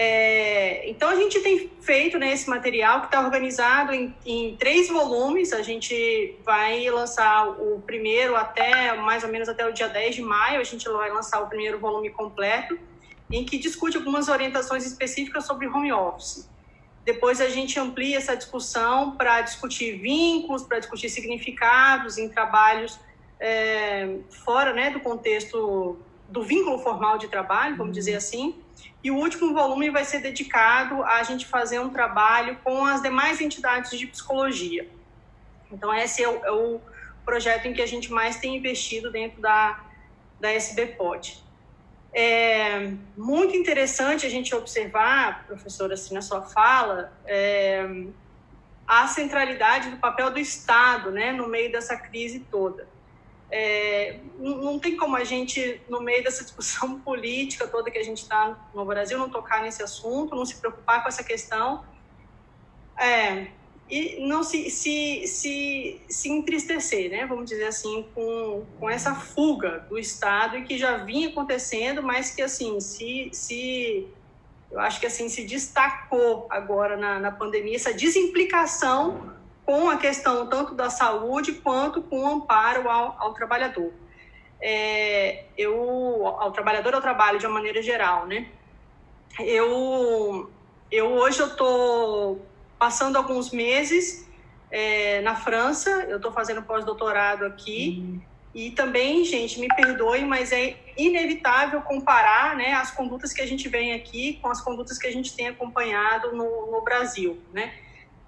É, então, a gente tem feito né, esse material que está organizado em, em, três volumes. A gente vai lançar o primeiro até, mais ou menos até o dia 10 de maio, a gente vai lançar o primeiro volume completo, em que discute algumas orientações específicas sobre home office. Depois a gente amplia essa discussão para discutir vínculos, para discutir significados em trabalhos é, fora né, do contexto do vínculo formal de trabalho, vamos dizer assim. E o último volume vai ser dedicado a gente fazer um trabalho com as demais entidades de psicologia. Então, esse é o, é o projeto em que a gente mais tem investido dentro da, da SBPOD. É muito interessante a gente observar, professora, assim, na sua fala, é, a centralidade do papel do Estado né, no meio dessa crise toda. É, não tem como a gente, no meio dessa discussão política toda que a gente está no Brasil, não tocar nesse assunto, não se preocupar com essa questão. É, e não se, se, se, se entristecer, né, vamos dizer assim, com, com essa fuga do Estado e que já vinha acontecendo, mas que, assim, se, se eu acho que, assim, se destacou agora na, na pandemia, essa desimplicação com a questão tanto da saúde quanto com o amparo ao, ao trabalhador. É, eu, ao trabalhador ao trabalho de uma maneira geral, né? Eu, eu hoje eu estou passando alguns meses é, na França, eu estou fazendo pós-doutorado aqui, uhum. e também, gente, me perdoe, mas é inevitável comparar né, as condutas que a gente vem aqui com as condutas que a gente tem acompanhado no, no Brasil, né?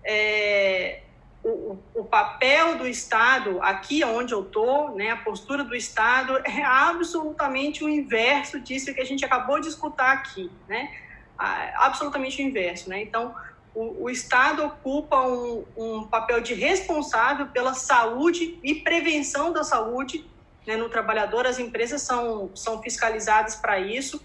É, o, o, papel do Estado, aqui onde eu estou, né, a postura do Estado é absolutamente o inverso disso que a gente acabou de escutar aqui, né? absolutamente o inverso. Né? Então, o, o Estado ocupa um, um, papel de responsável pela saúde e prevenção da saúde né, no trabalhador, as empresas são, são fiscalizadas para isso,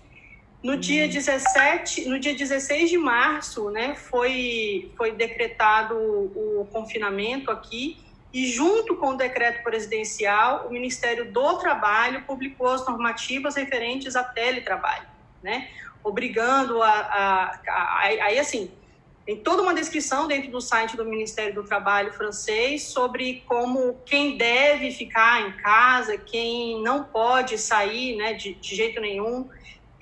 no dia 17, no dia 16 de março, né, foi, foi decretado o confinamento aqui e junto com o decreto presidencial, o Ministério do Trabalho publicou as normativas referentes a teletrabalho, né, obrigando a, a, a, aí assim, tem toda uma descrição dentro do site do Ministério do Trabalho francês sobre como quem deve ficar em casa, quem não pode sair, né, de, de jeito nenhum,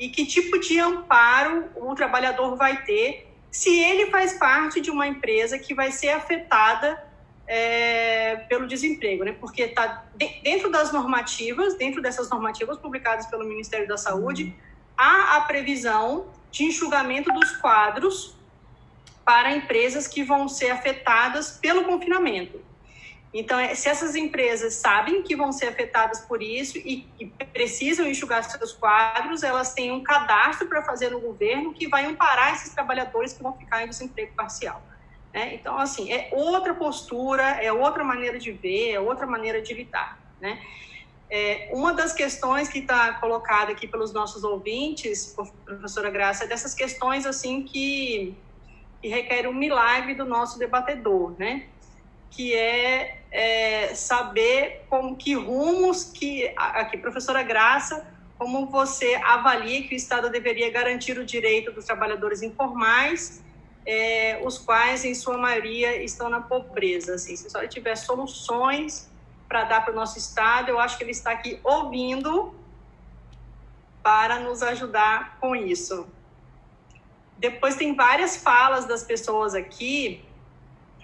e que tipo de amparo o trabalhador vai ter se ele faz parte de uma empresa que vai ser afetada é, pelo desemprego, né? Porque está dentro das normativas, dentro dessas normativas publicadas pelo Ministério da Saúde, há a previsão de enxugamento dos quadros para empresas que vão ser afetadas pelo confinamento. Então, é, se essas empresas sabem que vão ser afetadas por isso e, e precisam enxugar seus quadros, elas têm um cadastro para fazer no governo que vai amparar esses trabalhadores que vão ficar em desemprego parcial. Né? Então, assim, é outra postura, é outra maneira de ver, é outra maneira de lidar. Né? É, uma das questões que está colocada aqui pelos nossos ouvintes, professora Graça, é dessas questões assim que, que requerem um milagre do nosso debatedor, né? Que é, é, saber como que rumos que aqui professora Graça como você avalia que o Estado deveria garantir o direito dos trabalhadores informais é, os quais em sua maioria estão na pobreza assim. Se só tiver soluções para dar para o nosso Estado eu acho que ele está aqui ouvindo para nos ajudar com isso. Depois tem várias falas das pessoas aqui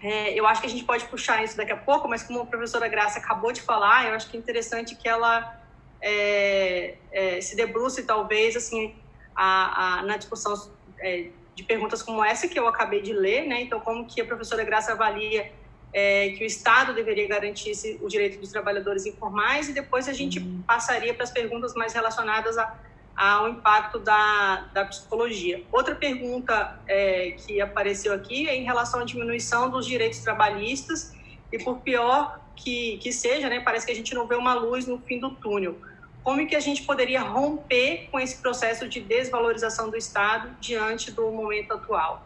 é, eu acho que a gente pode puxar isso daqui a pouco, mas como a professora Graça acabou de falar, eu acho que é interessante que ela é, é, se debruce, talvez, assim, a, a, na discussão é, de perguntas como essa que eu acabei de ler, né? Então, como que a professora Graça avalia é, que o Estado deveria garantir o direito dos trabalhadores informais e depois a gente uhum. passaria para as perguntas mais relacionadas a ao impacto da, da psicologia. Outra pergunta é, que apareceu aqui é em relação à diminuição dos direitos trabalhistas e por pior que, que seja, né, parece que a gente não vê uma luz no fim do túnel. Como que a gente poderia romper com esse processo de desvalorização do Estado diante do momento atual?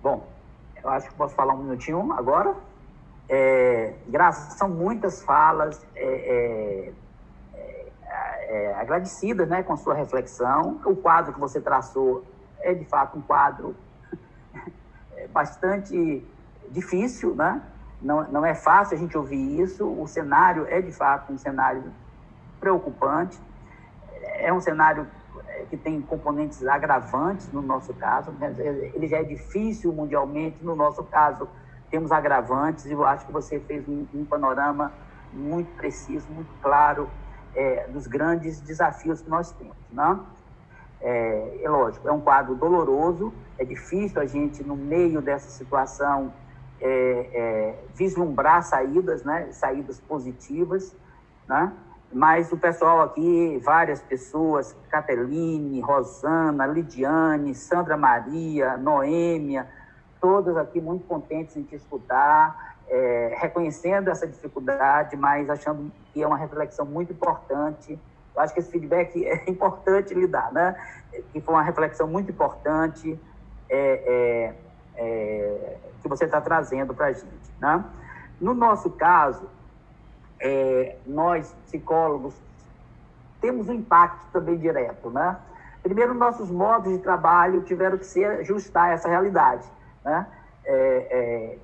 Bom, eu acho que posso falar um minutinho agora. É, graças, são muitas falas. É, é é, agradecida né, com a sua reflexão. O quadro que você traçou é, de fato, um quadro bastante difícil, né? Não, não é fácil a gente ouvir isso. O cenário é, de fato, um cenário preocupante. É um cenário é, que tem componentes agravantes, no nosso caso. Ele já é difícil mundialmente, no nosso caso, temos agravantes. E eu acho que você fez um, um panorama muito preciso, muito claro é, dos grandes desafios que nós temos. Né? É, é, lógico, é um quadro doloroso, é difícil a gente, no meio dessa situação, é, é, vislumbrar saídas, né? saídas positivas, né? mas o pessoal aqui, várias pessoas, Cateline, Rosana, Lidiane, Sandra Maria, Noêmia, todas aqui muito contentes em te escutar, é, reconhecendo essa dificuldade, mas achando que é uma reflexão muito importante. Eu acho que esse feedback é importante lhe dar, né? Que foi uma reflexão muito importante é, é, é que você está trazendo para a gente, né? No nosso caso, é, nós, psicólogos, temos um impacto também direto, né? Primeiro, nossos modos de trabalho tiveram que se ajustar a essa realidade, né? É, é,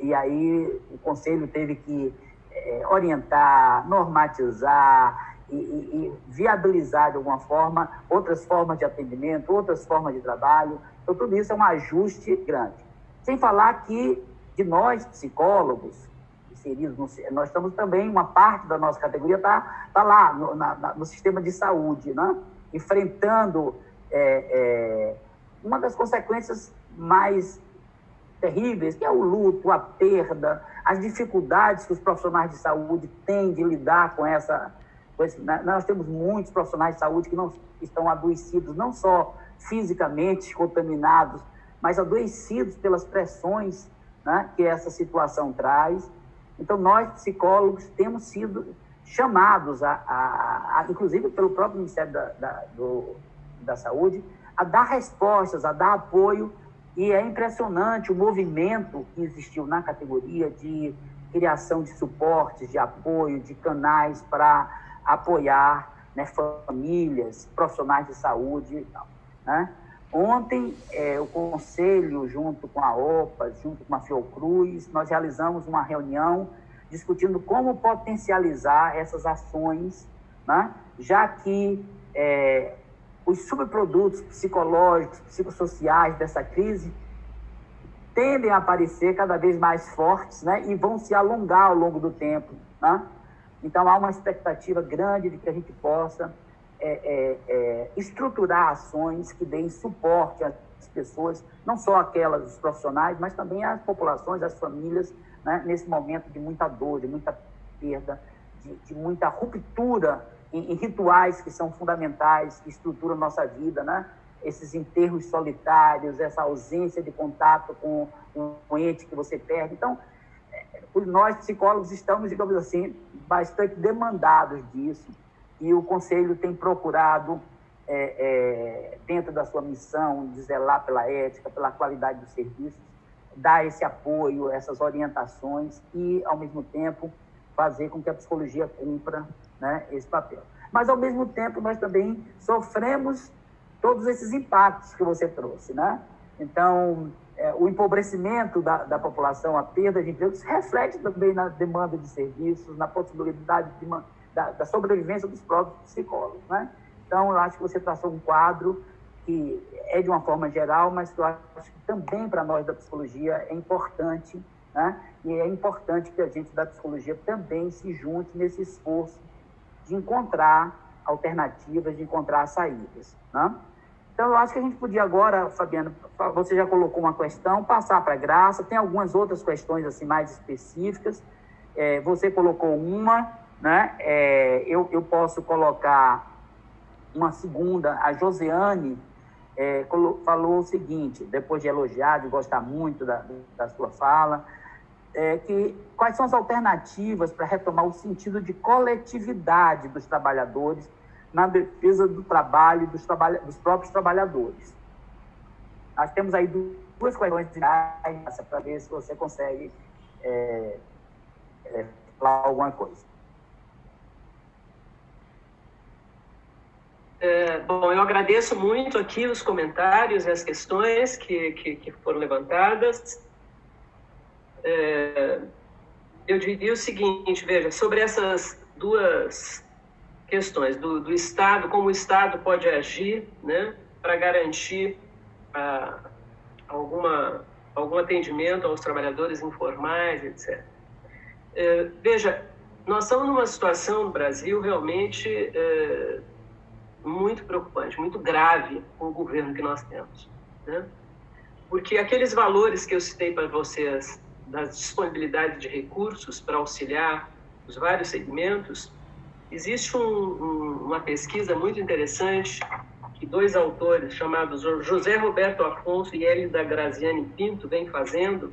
e aí o conselho teve que é, orientar, normatizar e, e, e, viabilizar de alguma forma outras formas de atendimento, outras formas de trabalho. Então, tudo isso é um ajuste grande. Sem falar que de nós, psicólogos, inseridos, nós estamos também, uma parte da nossa categoria está tá lá no, na, no, sistema de saúde, né? enfrentando é, é, uma das consequências mais terríveis, que é o luto, a perda, as dificuldades que os profissionais de saúde têm de lidar com essa. Com esse, né? nós temos muitos profissionais de saúde que não estão adoecidos, não só fisicamente contaminados, mas adoecidos pelas pressões né, que essa situação traz. Então, nós, psicólogos, temos sido chamados, a, a, a inclusive pelo próprio Ministério da, da, do, da Saúde, a dar respostas, a dar apoio e é impressionante o movimento que existiu na categoria de criação de suportes, de apoio, de canais para apoiar né, famílias, profissionais de saúde e tal. Né? Ontem, é, o Conselho, junto com a OPA, junto com a Fiocruz, nós realizamos uma reunião discutindo como potencializar essas ações, né? já que é, os subprodutos psicológicos, psicossociais dessa crise tendem a aparecer cada vez mais fortes né, e vão se alongar ao longo do tempo. Né? Então, há uma expectativa grande de que a gente possa é, é, é, estruturar ações que deem suporte às pessoas, não só aquelas dos profissionais, mas também às populações, às famílias, né, nesse momento de muita dor, de muita perda, de, de muita ruptura em, rituais que são fundamentais, que estruturam nossa vida, né? Esses enterros solitários, essa ausência de contato com um ente que você perde. Então, é, nós psicólogos estamos, digamos assim, bastante demandados disso e o Conselho tem procurado, é, é, dentro da sua missão, de zelar pela ética, pela qualidade dos serviços, dar esse apoio, essas orientações e, ao mesmo tempo, fazer com que a psicologia cumpra né, esse papel. Mas, ao mesmo tempo, nós também sofremos todos esses impactos que você trouxe. Né? Então, é, o empobrecimento da, da população, a perda de empregos, reflete também na demanda de serviços, na possibilidade de, da, da, sobrevivência dos próprios psicólogos. Né? Então, eu acho que você traçou um quadro que é de uma forma geral, mas que eu acho que também para nós da psicologia é importante, né? e é importante que a gente da psicologia também se junte nesse esforço de encontrar alternativas, de encontrar saídas. Né? Então, eu acho que a gente podia agora, Fabiano, você já colocou uma questão, passar para a Graça, tem algumas outras questões assim mais específicas, é, você colocou uma, né? É, eu, eu posso colocar uma segunda, a Josiane é, falou o seguinte, depois de elogiar, de gostar muito da, da sua fala, é, que quais são as alternativas para retomar o sentido de coletividade dos trabalhadores na defesa do trabalho dos, trabalha, dos próprios trabalhadores. Nós temos aí duas questões para ver se você consegue é, é, falar alguma coisa. É, bom, eu agradeço muito aqui os comentários e as questões que, que, que foram levantadas. É, eu diria o seguinte, veja, sobre essas duas questões, do, do Estado, como o Estado pode agir né, para garantir ah, alguma, algum atendimento aos trabalhadores informais, etc. É, veja, nós estamos numa situação no Brasil realmente é, muito preocupante, muito grave com o governo que nós temos. Né? Porque aqueles valores que eu citei para vocês, da disponibilidade de recursos para auxiliar os vários segmentos, existe um, um, uma pesquisa muito interessante que dois autores chamados José Roberto Afonso e Elida Graziani Pinto vêm fazendo,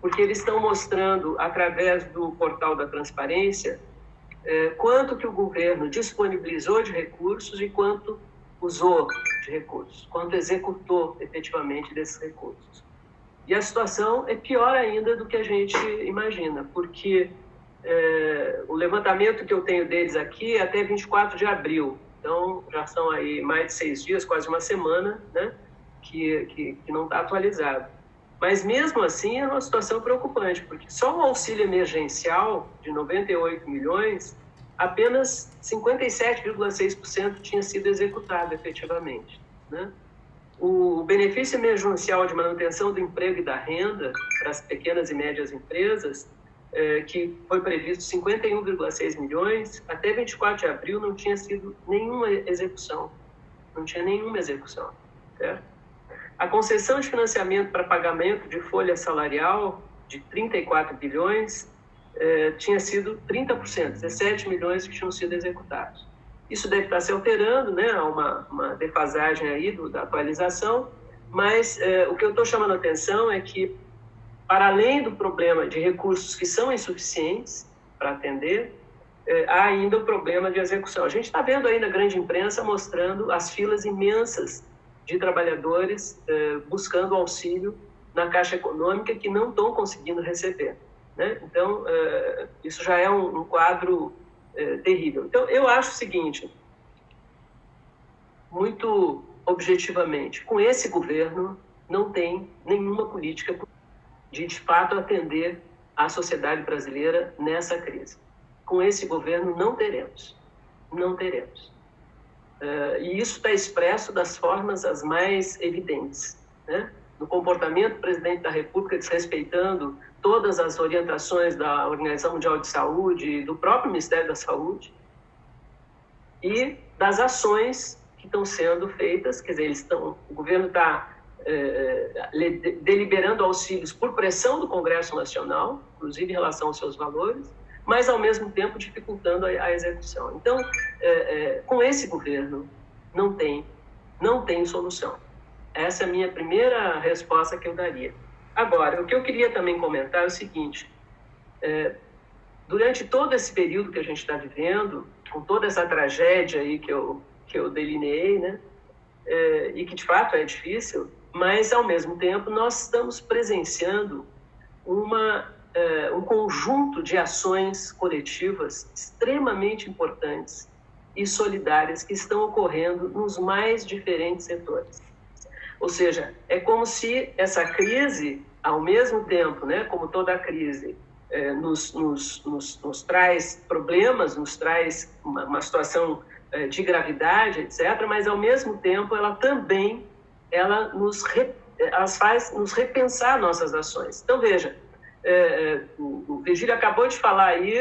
porque eles estão mostrando, através do portal da transparência, é, quanto que o governo disponibilizou de recursos e quanto usou de recursos, quanto executou efetivamente desses recursos. E a situação é pior ainda do que a gente imagina, porque é, o levantamento que eu tenho deles aqui é até 24 de abril, então já são aí mais de seis dias, quase uma semana, né, que, que, que não está atualizado. Mas mesmo assim é uma situação preocupante, porque só o auxílio emergencial de 98 milhões, apenas 57,6% tinha sido executado efetivamente. Né? O benefício emergencial de manutenção do emprego e da renda para as pequenas e médias empresas, é, que foi previsto 51,6 milhões, até 24 de abril não tinha sido nenhuma execução. Não tinha nenhuma execução. Certo? A concessão de financiamento para pagamento de folha salarial de 34 bilhões eh, tinha sido 30%, 17 milhões que tinham sido executados. Isso deve estar se alterando, né? Há uma, uma defasagem aí do, da atualização, mas eh, o que eu estou chamando a atenção é que, para além do problema de recursos que são insuficientes para atender, eh, há ainda o problema de execução. A gente está vendo aí na grande imprensa mostrando as filas imensas de trabalhadores eh, buscando auxílio na Caixa Econômica que não estão conseguindo receber. Né? Então, isso já é um, um quadro eh, terrível. Então, eu acho o seguinte, muito objetivamente, com esse governo não tem nenhuma política de, de fato, atender a sociedade brasileira nessa crise. Com esse governo não teremos, não teremos. Uh, e isso está expresso das formas as mais evidentes. Né? No comportamento do presidente da República, desrespeitando todas as orientações da Organização Mundial de Saúde, do próprio Ministério da Saúde, e das ações que estão sendo feitas, quer dizer, eles estão, o governo está eh, deliberando auxílios por pressão do Congresso Nacional, inclusive em relação aos seus valores, mas ao mesmo tempo dificultando a, a execução. Então, é, é, com esse governo, não tem, não tem solução. Essa é a minha primeira resposta que eu daria. Agora, o que eu queria também comentar é o seguinte: é, durante todo esse período que a gente está vivendo, com toda essa tragédia aí que eu que eu delineei, né, é, e que de fato é difícil, mas ao mesmo tempo nós estamos presenciando uma é, um conjunto de ações coletivas extremamente importantes e solidárias que estão ocorrendo nos mais diferentes setores. Ou seja, é como se essa crise, ao mesmo tempo, né, como toda crise, é, nos, nos, nos, nos, traz problemas, nos traz uma, uma situação é, de gravidade, etc., mas ao mesmo tempo ela também ela nos, re, ela faz nos repensar nossas ações. Então, veja, é, o, Virgílio acabou de falar aí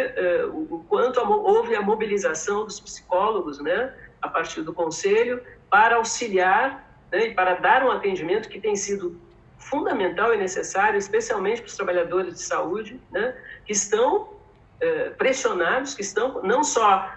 o, o, quanto a, houve a mobilização dos psicólogos, né, a partir do conselho, para auxiliar né, e para dar um atendimento que tem sido fundamental e necessário, especialmente para os trabalhadores de saúde, né, que estão é, pressionados, que estão não só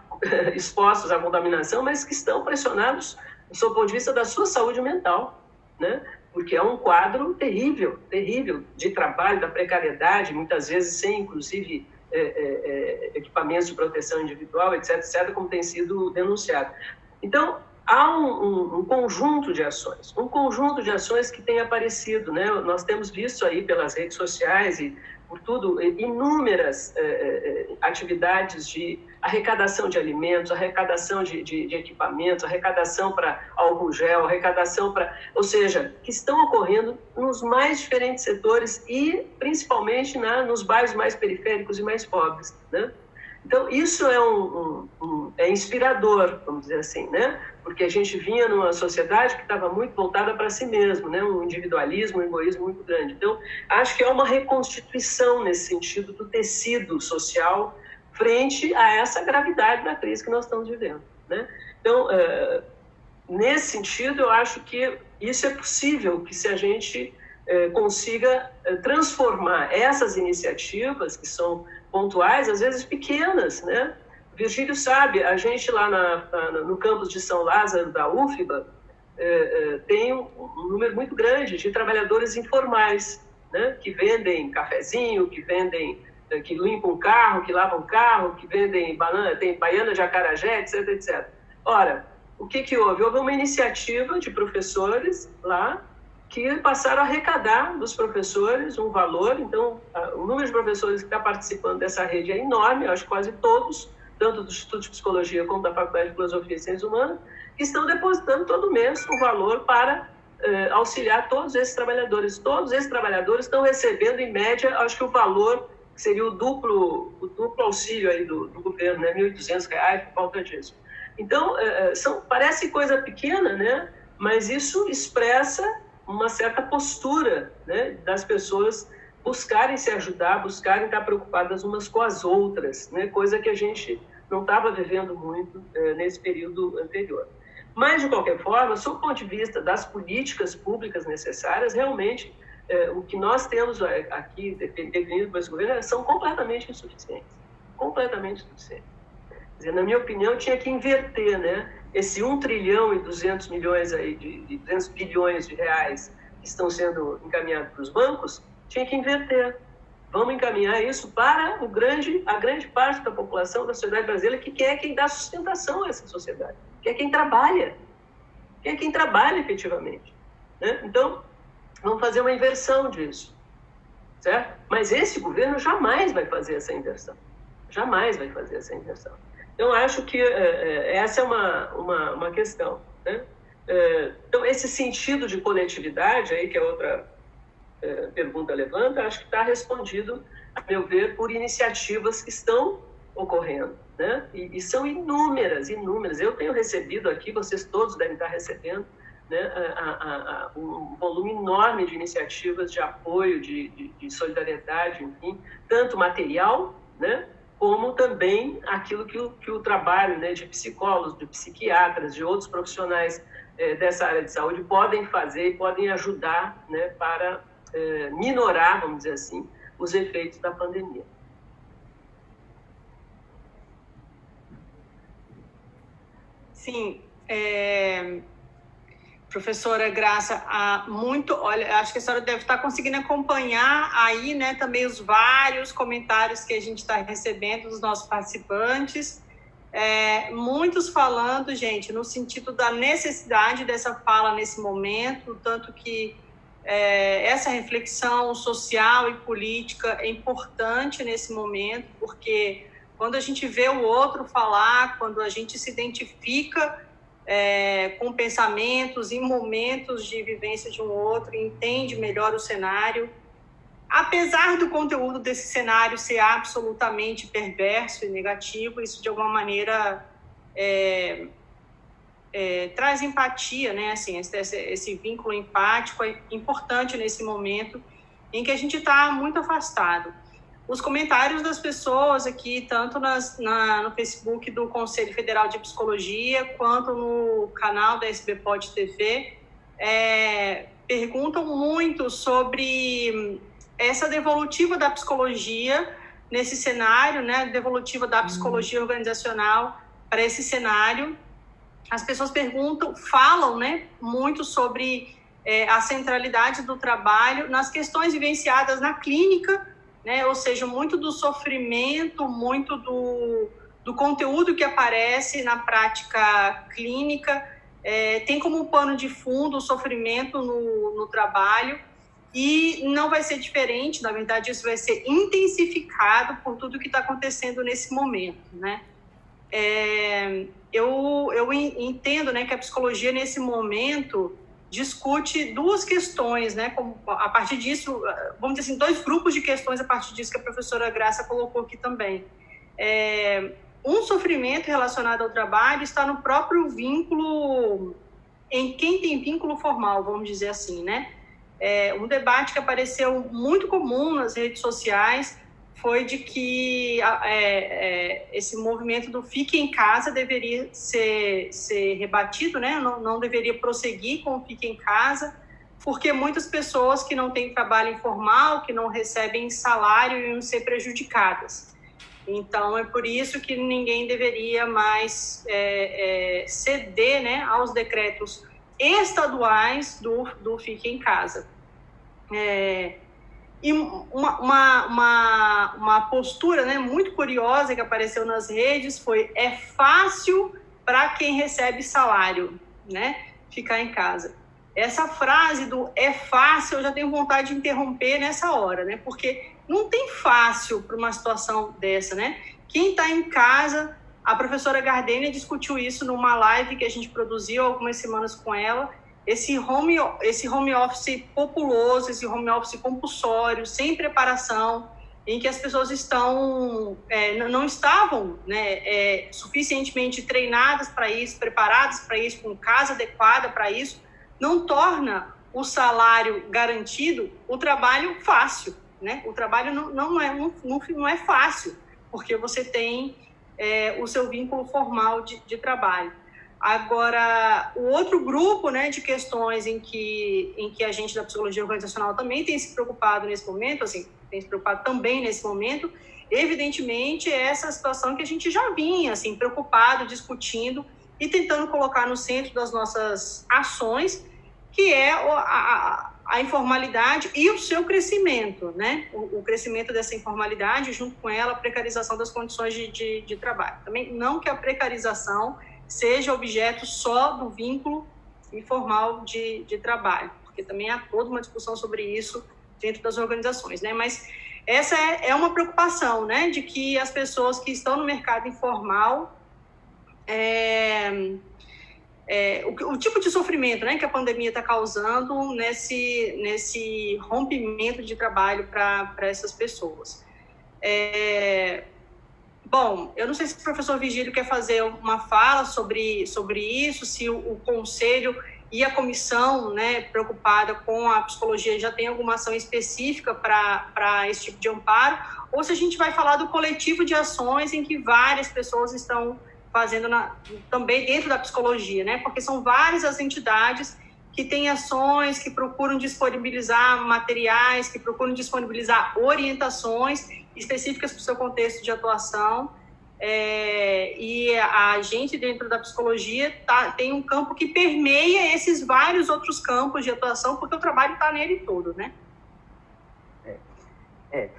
expostos à contaminação, mas que estão pressionados do ponto de vista da sua saúde mental, né? porque é um quadro terrível, terrível de trabalho, da precariedade, muitas vezes sem, inclusive, é, é, é, equipamentos de proteção individual, etc., etc., como tem sido denunciado. Então, há um, um, um, conjunto de ações, um conjunto de ações que tem aparecido, né? Nós temos visto aí pelas redes sociais e por tudo inúmeras eh, eh, atividades de arrecadação de alimentos, arrecadação de, de, de equipamentos, arrecadação para álcool gel, arrecadação para, ou seja, que estão ocorrendo nos mais diferentes setores e principalmente na, nos bairros mais periféricos e mais pobres, né? Então, isso é, um, um, um, é inspirador, vamos dizer assim, né? Porque a gente vinha numa sociedade que estava muito voltada para si mesmo, né? Um individualismo, um egoísmo muito grande. Então, acho que é uma reconstituição nesse sentido do tecido social frente a essa gravidade da crise que nós estamos vivendo, né? Então, é, nesse sentido, eu acho que isso é possível, que se a gente é, consiga é, transformar essas iniciativas que são pontuais, às vezes pequenas, né? Virgílio sabe, a gente lá na, na, no campus de São Lázaro da UFBA é, é, tem um, um, número muito grande de trabalhadores informais, né? Que vendem cafezinho, que vendem, é, que limpam carro, que lavam carro, que vendem banana, tem baiana de acarajé, etc, etc. Ora, o que que houve? Houve uma iniciativa de professores lá que passaram a arrecadar dos professores um valor. Então, o número de professores que está participando dessa rede é enorme, acho que quase todos, tanto do Instituto de Psicologia como da Faculdade de Filosofia e Ciências Humanas, que estão depositando todo mês um valor para eh, auxiliar todos esses trabalhadores. Todos esses trabalhadores estão recebendo, em média, acho que o valor que seria o duplo, o duplo auxílio aí do, do governo, né? R$ 1.200 por falta disso. Então, eh, são, parece coisa pequena, né? mas isso expressa uma certa postura né, das pessoas buscarem se ajudar, buscarem estar preocupadas umas com as outras, né, coisa que a gente não estava vivendo muito é, nesse período anterior. Mas, de qualquer forma, sob o ponto de vista das políticas públicas necessárias, realmente é, o que nós temos aqui definido por esse governo são completamente insuficientes. Completamente insuficientes. Dizer, na minha opinião, tinha que inverter, né? esse 1 trilhão e 200 milhões aí de, de 200 bilhões de reais que estão sendo encaminhados para os bancos, tinha que inverter. Vamos encaminhar isso para o grande, a grande parte da população da sociedade brasileira que quer quem dá sustentação a essa sociedade, que é quem trabalha, que é quem trabalha efetivamente. Né? Então, vamos fazer uma inversão disso, certo? Mas esse governo jamais vai fazer essa inversão, jamais vai fazer essa inversão. Então, acho que é, é, essa é uma, uma, uma questão. Né? É, então, esse sentido de coletividade, aí, que é outra é, pergunta levanta, acho que está respondido, a meu ver, por iniciativas que estão ocorrendo. Né? E, e, são inúmeras, inúmeras. Eu tenho recebido aqui, vocês todos devem estar recebendo, né, a, a, a, um volume enorme de iniciativas de apoio, de, de, de solidariedade, enfim, tanto material, né, como também aquilo que o, que o trabalho né, de psicólogos, de psiquiatras, de outros profissionais é, dessa área de saúde podem fazer e podem ajudar né, para é, minorar, vamos dizer assim, os efeitos da pandemia. Sim, é, Professora Graça, há muito, olha, acho que a senhora deve estar conseguindo acompanhar aí, né, também os vários comentários que a gente está recebendo dos nossos participantes. É, muitos falando, gente, no sentido da necessidade dessa fala nesse momento, tanto que é, essa reflexão social e política é importante nesse momento, porque quando a gente vê o outro falar, quando a gente se identifica é, com pensamentos e momentos de vivência de um outro, entende melhor o cenário. Apesar do conteúdo desse cenário ser absolutamente perverso e negativo, isso de alguma maneira é, é, traz empatia, né? Assim, esse, esse, vínculo empático é importante nesse momento em que a gente está muito afastado os comentários das pessoas aqui, tanto nas, na, no Facebook do Conselho Federal de Psicologia, quanto no canal da SB Pod TV, é, perguntam muito sobre essa devolutiva da psicologia nesse cenário, né, devolutiva da psicologia organizacional para esse cenário. As pessoas perguntam, falam, né, muito sobre é, a centralidade do trabalho nas questões vivenciadas na clínica, né? Ou seja, muito do sofrimento, muito do, do conteúdo que aparece na prática clínica é, tem como pano de fundo o sofrimento no, no trabalho e não vai ser diferente, na verdade, isso vai ser intensificado por tudo que está acontecendo nesse momento, né? É, eu, eu entendo né, que a psicologia, nesse momento, discute duas questões, né? Como, a partir disso, vamos dizer assim, dois grupos de questões a partir disso que a professora Graça colocou aqui também. É, um sofrimento relacionado ao trabalho está no próprio vínculo, em quem tem vínculo formal, vamos dizer assim, né? É, um debate que apareceu muito comum nas redes sociais foi de que é, é, esse movimento do fique em casa deveria ser, ser rebatido, né? Não, não deveria prosseguir com o fique em casa, porque muitas pessoas que não têm trabalho informal, que não recebem salário, iam ser prejudicadas. Então, é por isso que ninguém deveria mais é, é, ceder né, aos decretos estaduais do, do Fique em Casa. É, e uma, uma, uma, uma, postura né, muito curiosa que apareceu nas redes foi: é fácil para quem recebe salário, né? Ficar em casa. Essa frase do é fácil, eu já tenho vontade de interromper nessa hora, né? Porque não tem fácil para uma situação dessa, né? Quem está em casa, a professora Gardênia discutiu isso numa live que a gente produziu algumas semanas com ela. Esse home, esse home office populoso, esse home office compulsório, sem preparação, em que as pessoas estão é, não estavam né, é, suficientemente treinadas para isso, preparadas para isso, com casa adequada para isso, não torna o salário garantido o trabalho fácil né? O trabalho não, não, é, não, não é fácil, porque você tem é, o seu vínculo formal de, de trabalho. Agora, o outro grupo né, de questões em que, em que a gente da psicologia organizacional também tem se preocupado nesse momento, assim, tem se preocupado também nesse momento, evidentemente é essa situação que a gente já vinha assim, preocupado, discutindo e tentando colocar no centro das nossas ações, que é a, a informalidade e o seu crescimento, né? O, o, crescimento dessa informalidade, junto com ela, a precarização das condições de, de, de, trabalho. Também não que a precarização seja objeto só do vínculo informal de, de trabalho, porque também há toda uma discussão sobre isso dentro das organizações, né? Mas essa é, é uma preocupação, né? De que as pessoas que estão no mercado informal é, é, o, o, tipo de sofrimento né, que a pandemia está causando nesse, nesse rompimento de trabalho para essas pessoas. É, bom, eu não sei se o professor Vigílio quer fazer uma fala sobre, sobre isso, se o, o conselho e a comissão né, preocupada com a psicologia já tem alguma ação específica para esse tipo de amparo, ou se a gente vai falar do coletivo de ações em que várias pessoas estão fazendo na, também dentro da psicologia, né? Porque são várias as entidades que têm ações, que procuram disponibilizar materiais, que procuram disponibilizar orientações específicas para o seu contexto de atuação. É, e a gente, dentro da psicologia, tá, tem um campo que permeia esses vários outros campos de atuação, porque o trabalho está nele todo, né? É. é.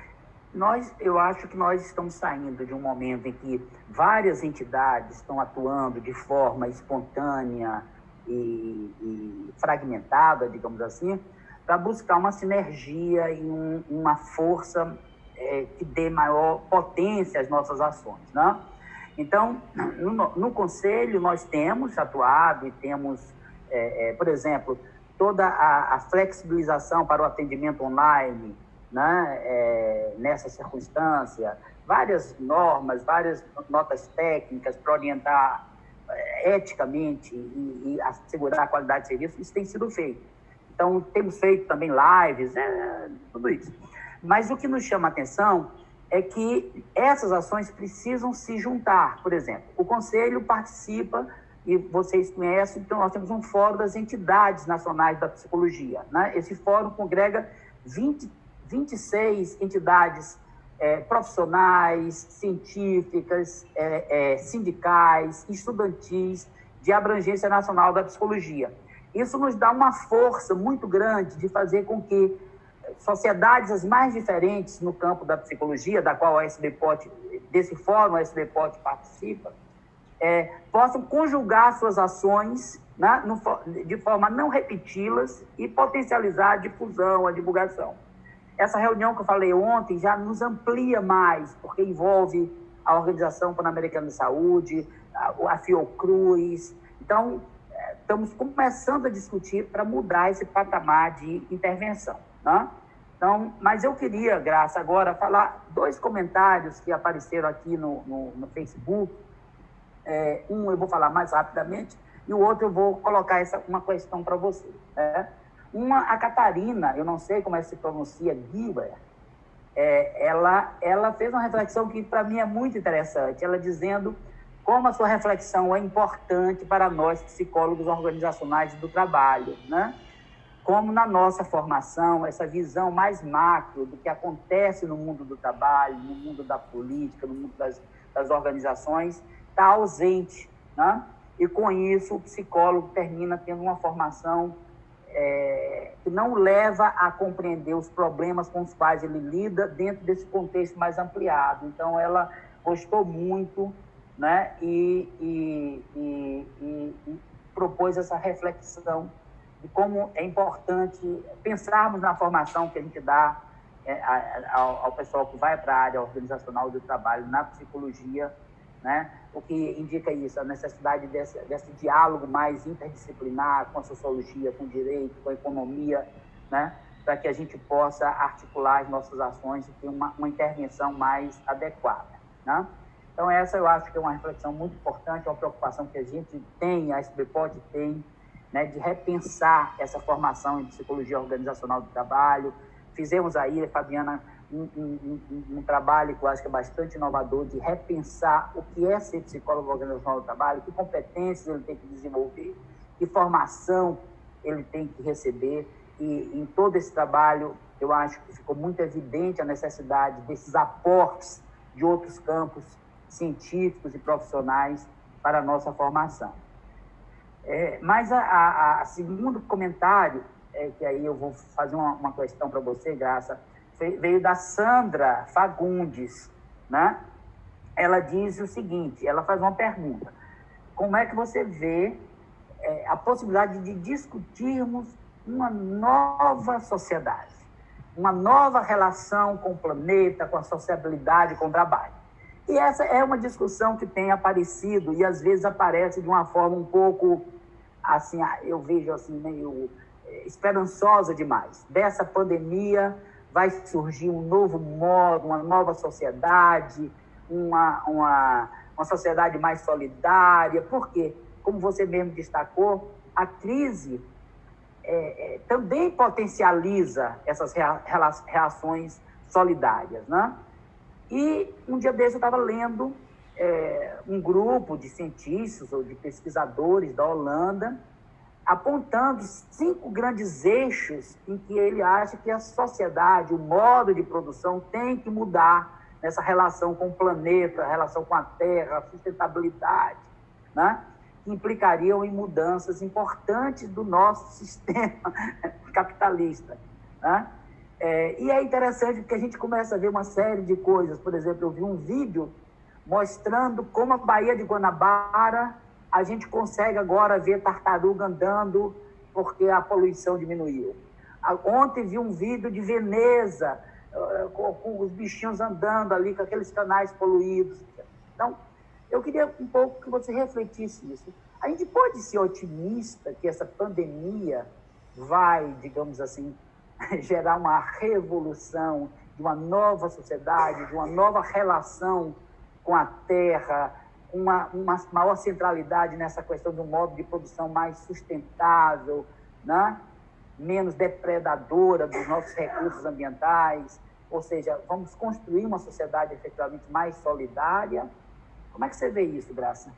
Nós, eu acho que nós estamos saindo de um momento em que várias entidades estão atuando de forma espontânea e, e fragmentada, digamos assim, para buscar uma sinergia e um, uma força é, que dê maior potência às nossas ações. Né? Então, no, no Conselho, nós temos atuado e temos, é, é, por exemplo, toda a, a flexibilização para o atendimento online, né, é, nessa circunstância, várias normas, várias notas técnicas para orientar é, eticamente e, e, assegurar a qualidade de serviço, isso tem sido feito. Então, temos feito também lives, é, tudo isso. Mas o que nos chama a atenção é que essas ações precisam se juntar. Por exemplo, o Conselho participa, e vocês conhecem, então nós temos um fórum das entidades nacionais da psicologia. Né? Esse fórum congrega 20 26 entidades é, profissionais, científicas, é, é, sindicais, estudantis, de abrangência nacional da psicologia. Isso nos dá uma força muito grande de fazer com que sociedades as mais diferentes no campo da psicologia, da qual a SBPOT, desse fórum a SBPOT participa, é, possam conjugar suas ações na, no, de forma a não repeti-las e potencializar a difusão, a divulgação. Essa reunião que eu falei ontem já nos amplia mais, porque envolve a Organização Pan-Americana de Saúde, a, a Fiocruz. Então, é, estamos começando a discutir para mudar esse patamar de intervenção. Né? Então, mas eu queria, Graça, agora falar dois comentários que apareceram aqui no, no, no Facebook. É, um eu vou falar mais rapidamente e o outro eu vou colocar essa, uma questão para você. Né? Uma, a Catarina, eu não sei como é que se pronuncia, Guiber, é, ela, ela fez uma reflexão que para mim é muito interessante. Ela dizendo como a sua reflexão é importante para nós psicólogos organizacionais do trabalho, né? Como na nossa formação, essa visão mais macro do que acontece no mundo do trabalho, no mundo da política, no mundo das, das organizações, está ausente, né? E com isso o psicólogo termina tendo uma formação é, que não leva a compreender os problemas com os quais ele lida dentro desse contexto mais ampliado. Então, ela gostou muito né, e, e, e, e propôs essa reflexão de como é importante pensarmos na formação que a gente dá é, ao, ao pessoal que vai para a área organizacional do trabalho na psicologia né? o que indica isso, a necessidade desse, desse diálogo mais interdisciplinar com a sociologia, com o direito, com a economia, né? para que a gente possa articular as nossas ações e ter uma, uma intervenção mais adequada. Né? Então, essa eu acho que é uma reflexão muito importante, é uma preocupação que a gente tem, a SBPOD tem, né, de repensar essa formação em psicologia organizacional do trabalho. Fizemos aí, Fabiana um, um, um, um, trabalho que eu acho que é bastante inovador de repensar o que é ser psicólogo organizacional do trabalho, que competências ele tem que desenvolver, que formação ele tem que receber. E em todo esse trabalho, eu acho que ficou muito evidente a necessidade desses aportes de outros campos científicos e profissionais para a nossa formação. É, mas a, a, a, segundo comentário, é, que aí eu vou fazer uma, uma questão para você, Graça, veio da Sandra Fagundes, né? Ela diz o seguinte, ela faz uma pergunta. Como é que você vê é, a possibilidade de discutirmos uma nova sociedade, uma nova relação com o planeta, com a sociabilidade, com o trabalho? E essa é uma discussão que tem aparecido e às vezes aparece de uma forma um pouco assim, eu vejo assim meio é, esperançosa demais. Dessa pandemia, vai surgir um novo modo, uma nova sociedade, uma, uma, uma sociedade mais solidária, porque, como você mesmo destacou, a crise é, é, também potencializa essas reações solidárias. Né? E um dia desse eu estava lendo é, um grupo de cientistas ou de pesquisadores da Holanda apontando cinco grandes eixos em que ele acha que a sociedade, o modo de produção tem que mudar nessa relação com o planeta, relação com a terra, a sustentabilidade, né? que implicariam em mudanças importantes do nosso sistema capitalista. Né? É, e é interessante porque a gente começa a ver uma série de coisas. Por exemplo, eu vi um vídeo mostrando como a Baía de Guanabara a gente consegue agora ver tartaruga andando porque a poluição diminuiu. Ontem vi um vídeo de Veneza, eh, com, os bichinhos andando ali, com aqueles canais poluídos. Então, eu queria um pouco que você refletisse isso. A gente pode ser otimista que essa pandemia vai, digamos assim, gerar uma revolução de uma nova sociedade, de uma nova relação com a terra, uma, uma maior centralidade nessa questão do modo de produção mais sustentável, né? menos depredadora dos nossos recursos ambientais, ou seja, vamos construir uma sociedade efetivamente mais solidária. Como é que você vê isso, Graça?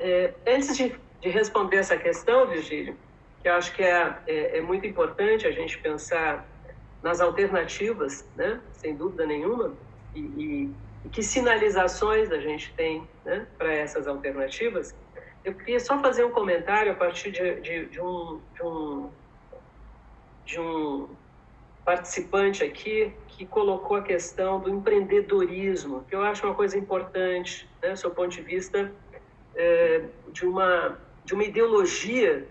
É, antes de, de, responder essa questão, Virgílio, que eu acho que é, é, é muito importante a gente pensar nas alternativas, né? sem dúvida nenhuma, e, e, e que sinalizações a gente tem né, para essas alternativas, eu queria só fazer um comentário a partir de, de, de um, de um, de um participante aqui que colocou a questão do empreendedorismo, que eu acho uma coisa importante, né, do seu ponto de vista é, de, uma, de uma ideologia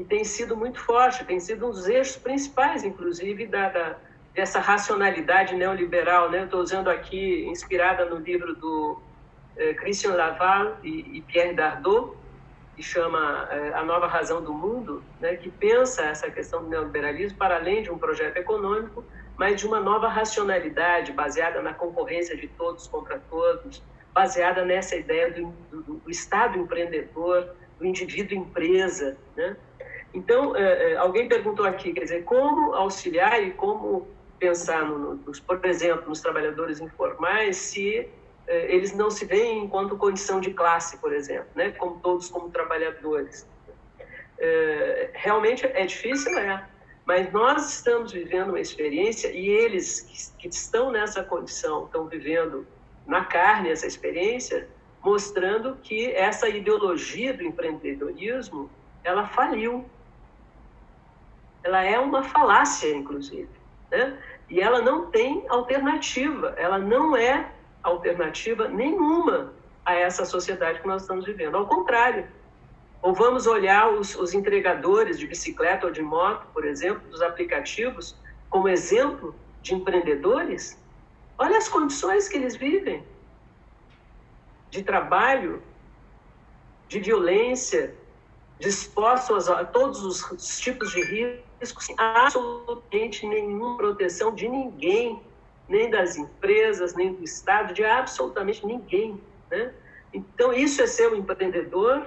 que tem sido muito forte, tem sido um dos eixos principais, inclusive, da, da dessa racionalidade neoliberal. Né? Estou usando aqui, inspirada no livro do é, Christian Laval e, e Pierre Dardot, que chama é, A Nova Razão do Mundo, né, que pensa essa questão do neoliberalismo para além de um projeto econômico, mas de uma nova racionalidade baseada na concorrência de todos contra todos, baseada nessa ideia do, do, do Estado empreendedor, do indivíduo empresa. Né? Então, é, é, alguém perguntou aqui, quer dizer, como auxiliar e como pensar, no, nos, por exemplo, nos trabalhadores informais, se é, eles não se veem enquanto condição de classe, por exemplo, né? como todos como trabalhadores. É, realmente é difícil, é. Mas nós estamos vivendo uma experiência e eles que, que estão nessa condição estão vivendo na carne essa experiência, mostrando que essa ideologia do empreendedorismo ela faliu. Ela é uma falácia, inclusive, né? E ela não tem alternativa. Ela não é alternativa nenhuma a essa sociedade que nós estamos vivendo. Ao contrário, ou vamos olhar os, os entregadores de bicicleta ou de moto, por exemplo, dos aplicativos, como exemplo de empreendedores? Olha as condições que eles vivem de trabalho, de violência, dispostos a todos os tipos de riscos, sem absolutamente nenhuma proteção de ninguém, nem das empresas, nem do Estado, de absolutamente ninguém. Né? Então, isso é ser um empreendedor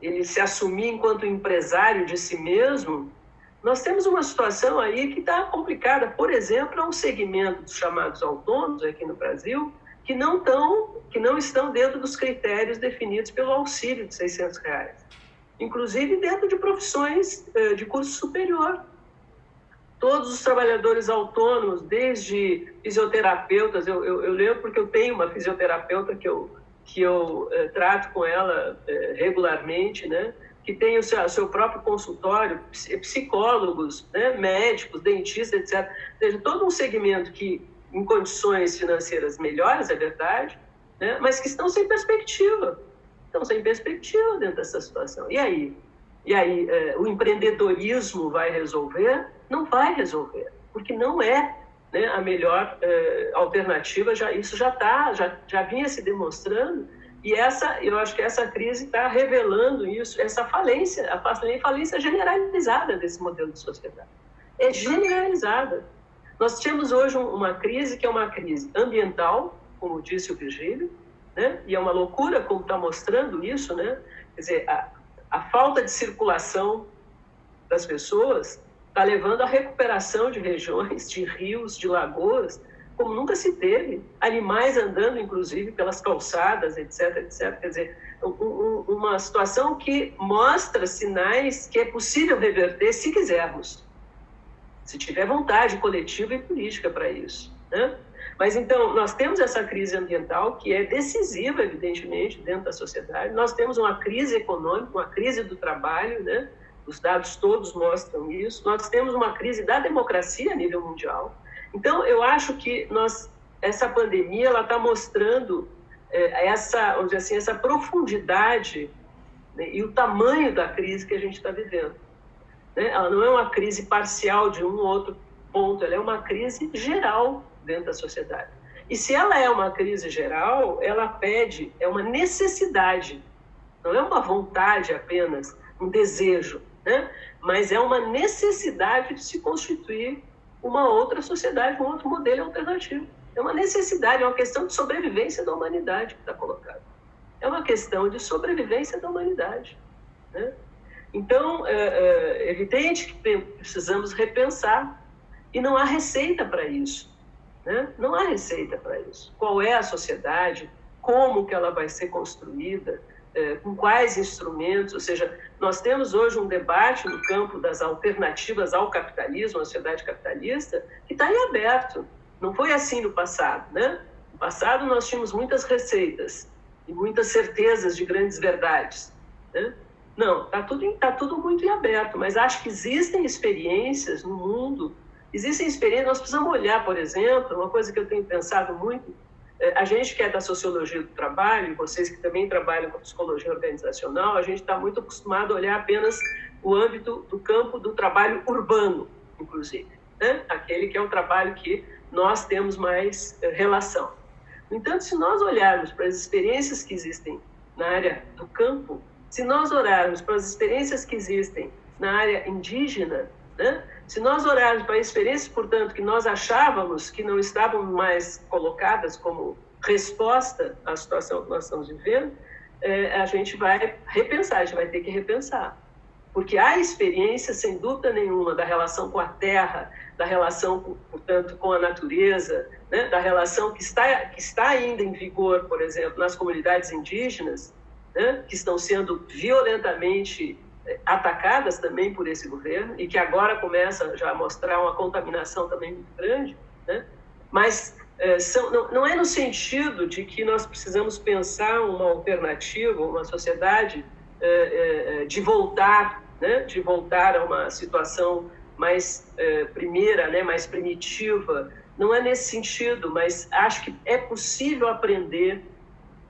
ele se assumir enquanto empresário de si mesmo, nós temos uma situação aí que está complicada. Por exemplo, há um segmento dos chamados autônomos aqui no Brasil que não, tão, que não estão dentro dos critérios definidos pelo auxílio de 600 reais. Inclusive dentro de profissões eh, de curso superior. Todos os trabalhadores autônomos, desde fisioterapeutas, eu, eu, eu lembro porque eu tenho uma fisioterapeuta que eu que eu eh, trato com ela eh, regularmente, né? que tem o seu, seu próprio consultório, psicólogos, né? médicos, dentistas, etc. Ou seja, todo um segmento que, em condições financeiras melhores, é verdade, né? mas que estão sem perspectiva. Estão sem perspectiva dentro dessa situação. E aí? E aí, eh, o empreendedorismo vai resolver? Não vai resolver, porque não é né, a melhor eh, alternativa, já, isso já está, já, já vinha se demonstrando, e essa, eu acho que essa crise está revelando isso, essa falência, a falência generalizada desse modelo de sociedade. É generalizada. Nós temos hoje uma crise que é uma crise ambiental, como disse o Virgílio, né? e é uma loucura como está mostrando isso, né? quer dizer, a, a falta de circulação das pessoas está levando à recuperação de regiões, de rios, de lagoas, como nunca se teve. Animais andando, inclusive, pelas calçadas, etc, etc. Quer dizer, um, uma situação que mostra sinais que é possível reverter se quisermos, se tiver vontade coletiva e política para isso. Né? Mas então, nós temos essa crise ambiental que é decisiva, evidentemente, dentro da sociedade. Nós temos uma crise econômica, uma crise do trabalho, né? os dados todos mostram isso. Nós temos uma crise da democracia a nível mundial. Então, eu acho que nós, essa pandemia ela está mostrando é, essa, vamos dizer assim, essa profundidade né, e o tamanho da crise que a gente está vivendo. Né? Ela não é uma crise parcial de um ou outro ponto, ela é uma crise geral dentro da sociedade. E se ela é uma crise geral, ela pede, é uma necessidade, não é uma vontade apenas, um desejo né? mas é uma necessidade de se constituir uma outra sociedade, um outro modelo alternativo. É uma necessidade, é uma questão de sobrevivência da humanidade que está colocada. É uma questão de sobrevivência da humanidade. Né? Então, é, é evidente que precisamos repensar e não há receita para isso. Né? Não há receita para isso. Qual é a sociedade? Como que ela vai ser construída? É, com quais instrumentos, ou seja, nós temos hoje um debate no campo das alternativas ao capitalismo, à sociedade capitalista, que está em aberto. Não foi assim no passado, né? No passado nós tínhamos muitas receitas e muitas certezas de grandes verdades, né? Não, está tudo, tá tudo muito em aberto, mas acho que existem experiências no mundo, existem experiências, nós precisamos olhar, por exemplo, uma coisa que eu tenho pensado muito, é, a gente que é da sociologia do trabalho, vocês que também trabalham com psicologia organizacional, a gente está muito acostumado a olhar apenas o âmbito do campo do trabalho urbano, inclusive, né? aquele que é o trabalho que nós temos mais é, relação. No entanto, se nós olharmos para as experiências que existem na área do campo, se nós olharmos para as experiências que existem na área indígena, né? Se nós olharmos para experiências, portanto, que nós achávamos que não estavam mais colocadas como resposta à situação que nós estamos vivendo, é, a gente vai repensar, a gente vai ter que repensar. Porque há experiência, sem dúvida nenhuma, da relação com a terra, da relação, portanto, com a natureza, né? da relação que está, que está ainda em vigor, por exemplo, nas comunidades indígenas, né, que estão sendo violentamente atacadas também por esse governo e que agora começa já a mostrar uma contaminação também muito grande, né? mas é, são, não, não, é no sentido de que nós precisamos pensar uma alternativa, uma sociedade é, é, de voltar, né? de voltar a uma situação mais primeira, né? mais primitiva, não é nesse sentido, mas acho que é possível aprender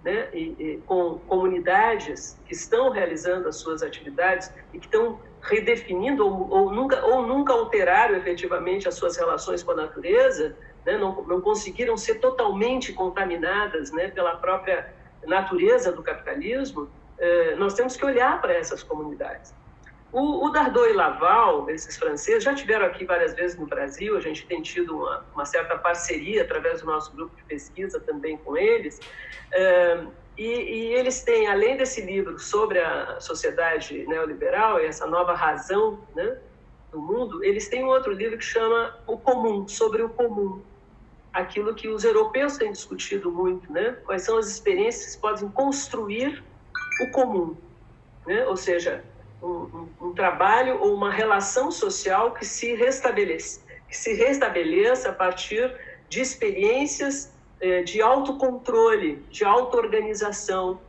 né, e, e, com comunidades que estão realizando as suas atividades e que estão redefinindo ou, ou, nunca, ou nunca alteraram efetivamente as suas relações com a natureza, né, não, não conseguiram ser totalmente contaminadas né, pela própria natureza do capitalismo, eh, nós temos que olhar para essas comunidades. O, o Dardot e Laval, esses franceses, já tiveram aqui várias vezes no Brasil, a gente tem tido uma, uma certa parceria através do nosso grupo de pesquisa também com eles. E, e, eles têm, além desse livro sobre a sociedade neoliberal e essa nova razão né, do mundo, eles têm um outro livro que chama O Comum, sobre o comum. Aquilo que os europeus têm discutido muito, né? Quais são as experiências que podem construir o comum, né? Ou seja, um, um, trabalho ou uma relação social que se restabeleça, que se restabeleça a partir de experiências eh, de autocontrole, de auto-organização.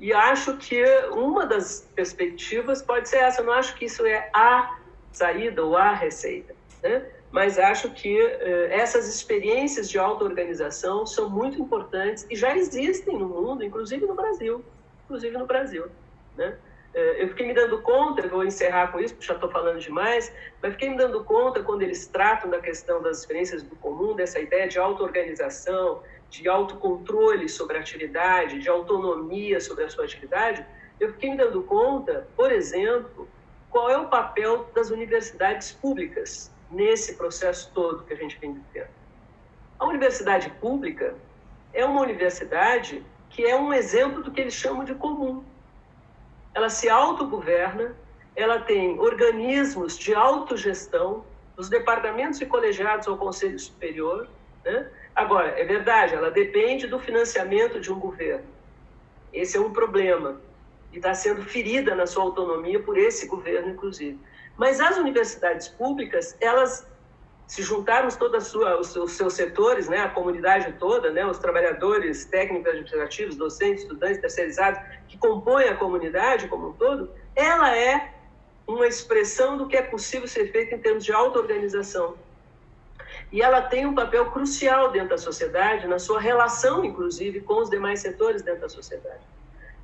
E acho que uma das perspectivas pode ser essa. Eu não acho que isso é a saída ou a receita, né? mas acho que eh, essas experiências de auto-organização são muito importantes e já existem no mundo, inclusive no Brasil, inclusive no Brasil, né? É, eu fiquei me dando conta, vou encerrar com isso, porque já estou falando demais, mas fiquei me dando conta quando eles tratam da questão das experiências do comum, dessa ideia de auto-organização, de autocontrole sobre a atividade, de autonomia sobre a sua atividade, eu fiquei me dando conta, por exemplo, qual é o papel das universidades públicas nesse processo todo que a gente vem vivendo. A universidade pública é uma universidade que é um exemplo do que eles chamam de comum ela se autogoverna, ela tem organismos de autogestão, dos departamentos e colegiados ao Conselho Superior. Né? Agora, é verdade, ela depende do financiamento de um governo. Esse é um problema e está sendo ferida na sua autonomia por esse governo, inclusive. Mas as universidades públicas, elas se juntarmos todos os, seus setores, né, a comunidade toda, né, os trabalhadores técnicos administrativos, docentes, estudantes, terceirizados, que compõem a comunidade como um todo, ela é uma expressão do que é possível ser feito em termos de auto-organização. E ela tem um papel crucial dentro da sociedade, na sua relação, inclusive, com os demais setores dentro da sociedade.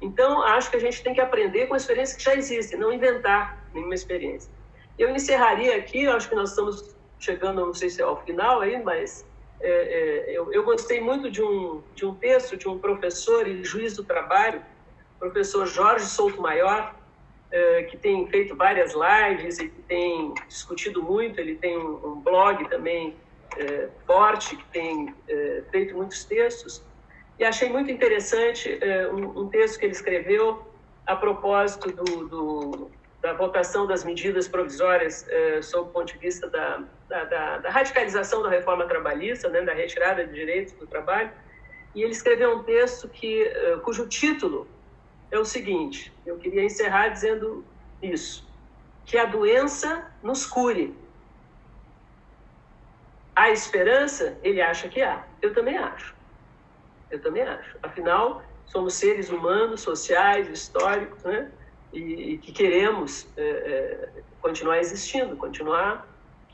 Então, acho que a gente tem que aprender com experiências que já existem, não inventar nenhuma experiência. Eu encerraria aqui, acho que nós estamos chegando, não sei se é ao final aí, mas é, é, eu, eu, gostei muito de um, de um texto de um professor e juiz do trabalho, professor Jorge Souto Maior, é, que tem feito várias lives e que tem discutido muito, ele tem um, um blog também é, forte, que tem é, feito muitos textos, e achei muito interessante é, um, um, texto que ele escreveu a propósito do, do da votação das medidas provisórias eh, sob o ponto de vista da, da, da, da, radicalização da reforma trabalhista, né, da retirada de direitos do trabalho, e ele escreveu um texto que, eh, cujo título é o seguinte, eu queria encerrar dizendo isso, que a doença nos cure. Há esperança? Ele acha que há. Eu também acho. Eu também acho. Afinal, somos seres humanos, sociais, históricos, né? E, e que queremos é, é, continuar existindo, continuar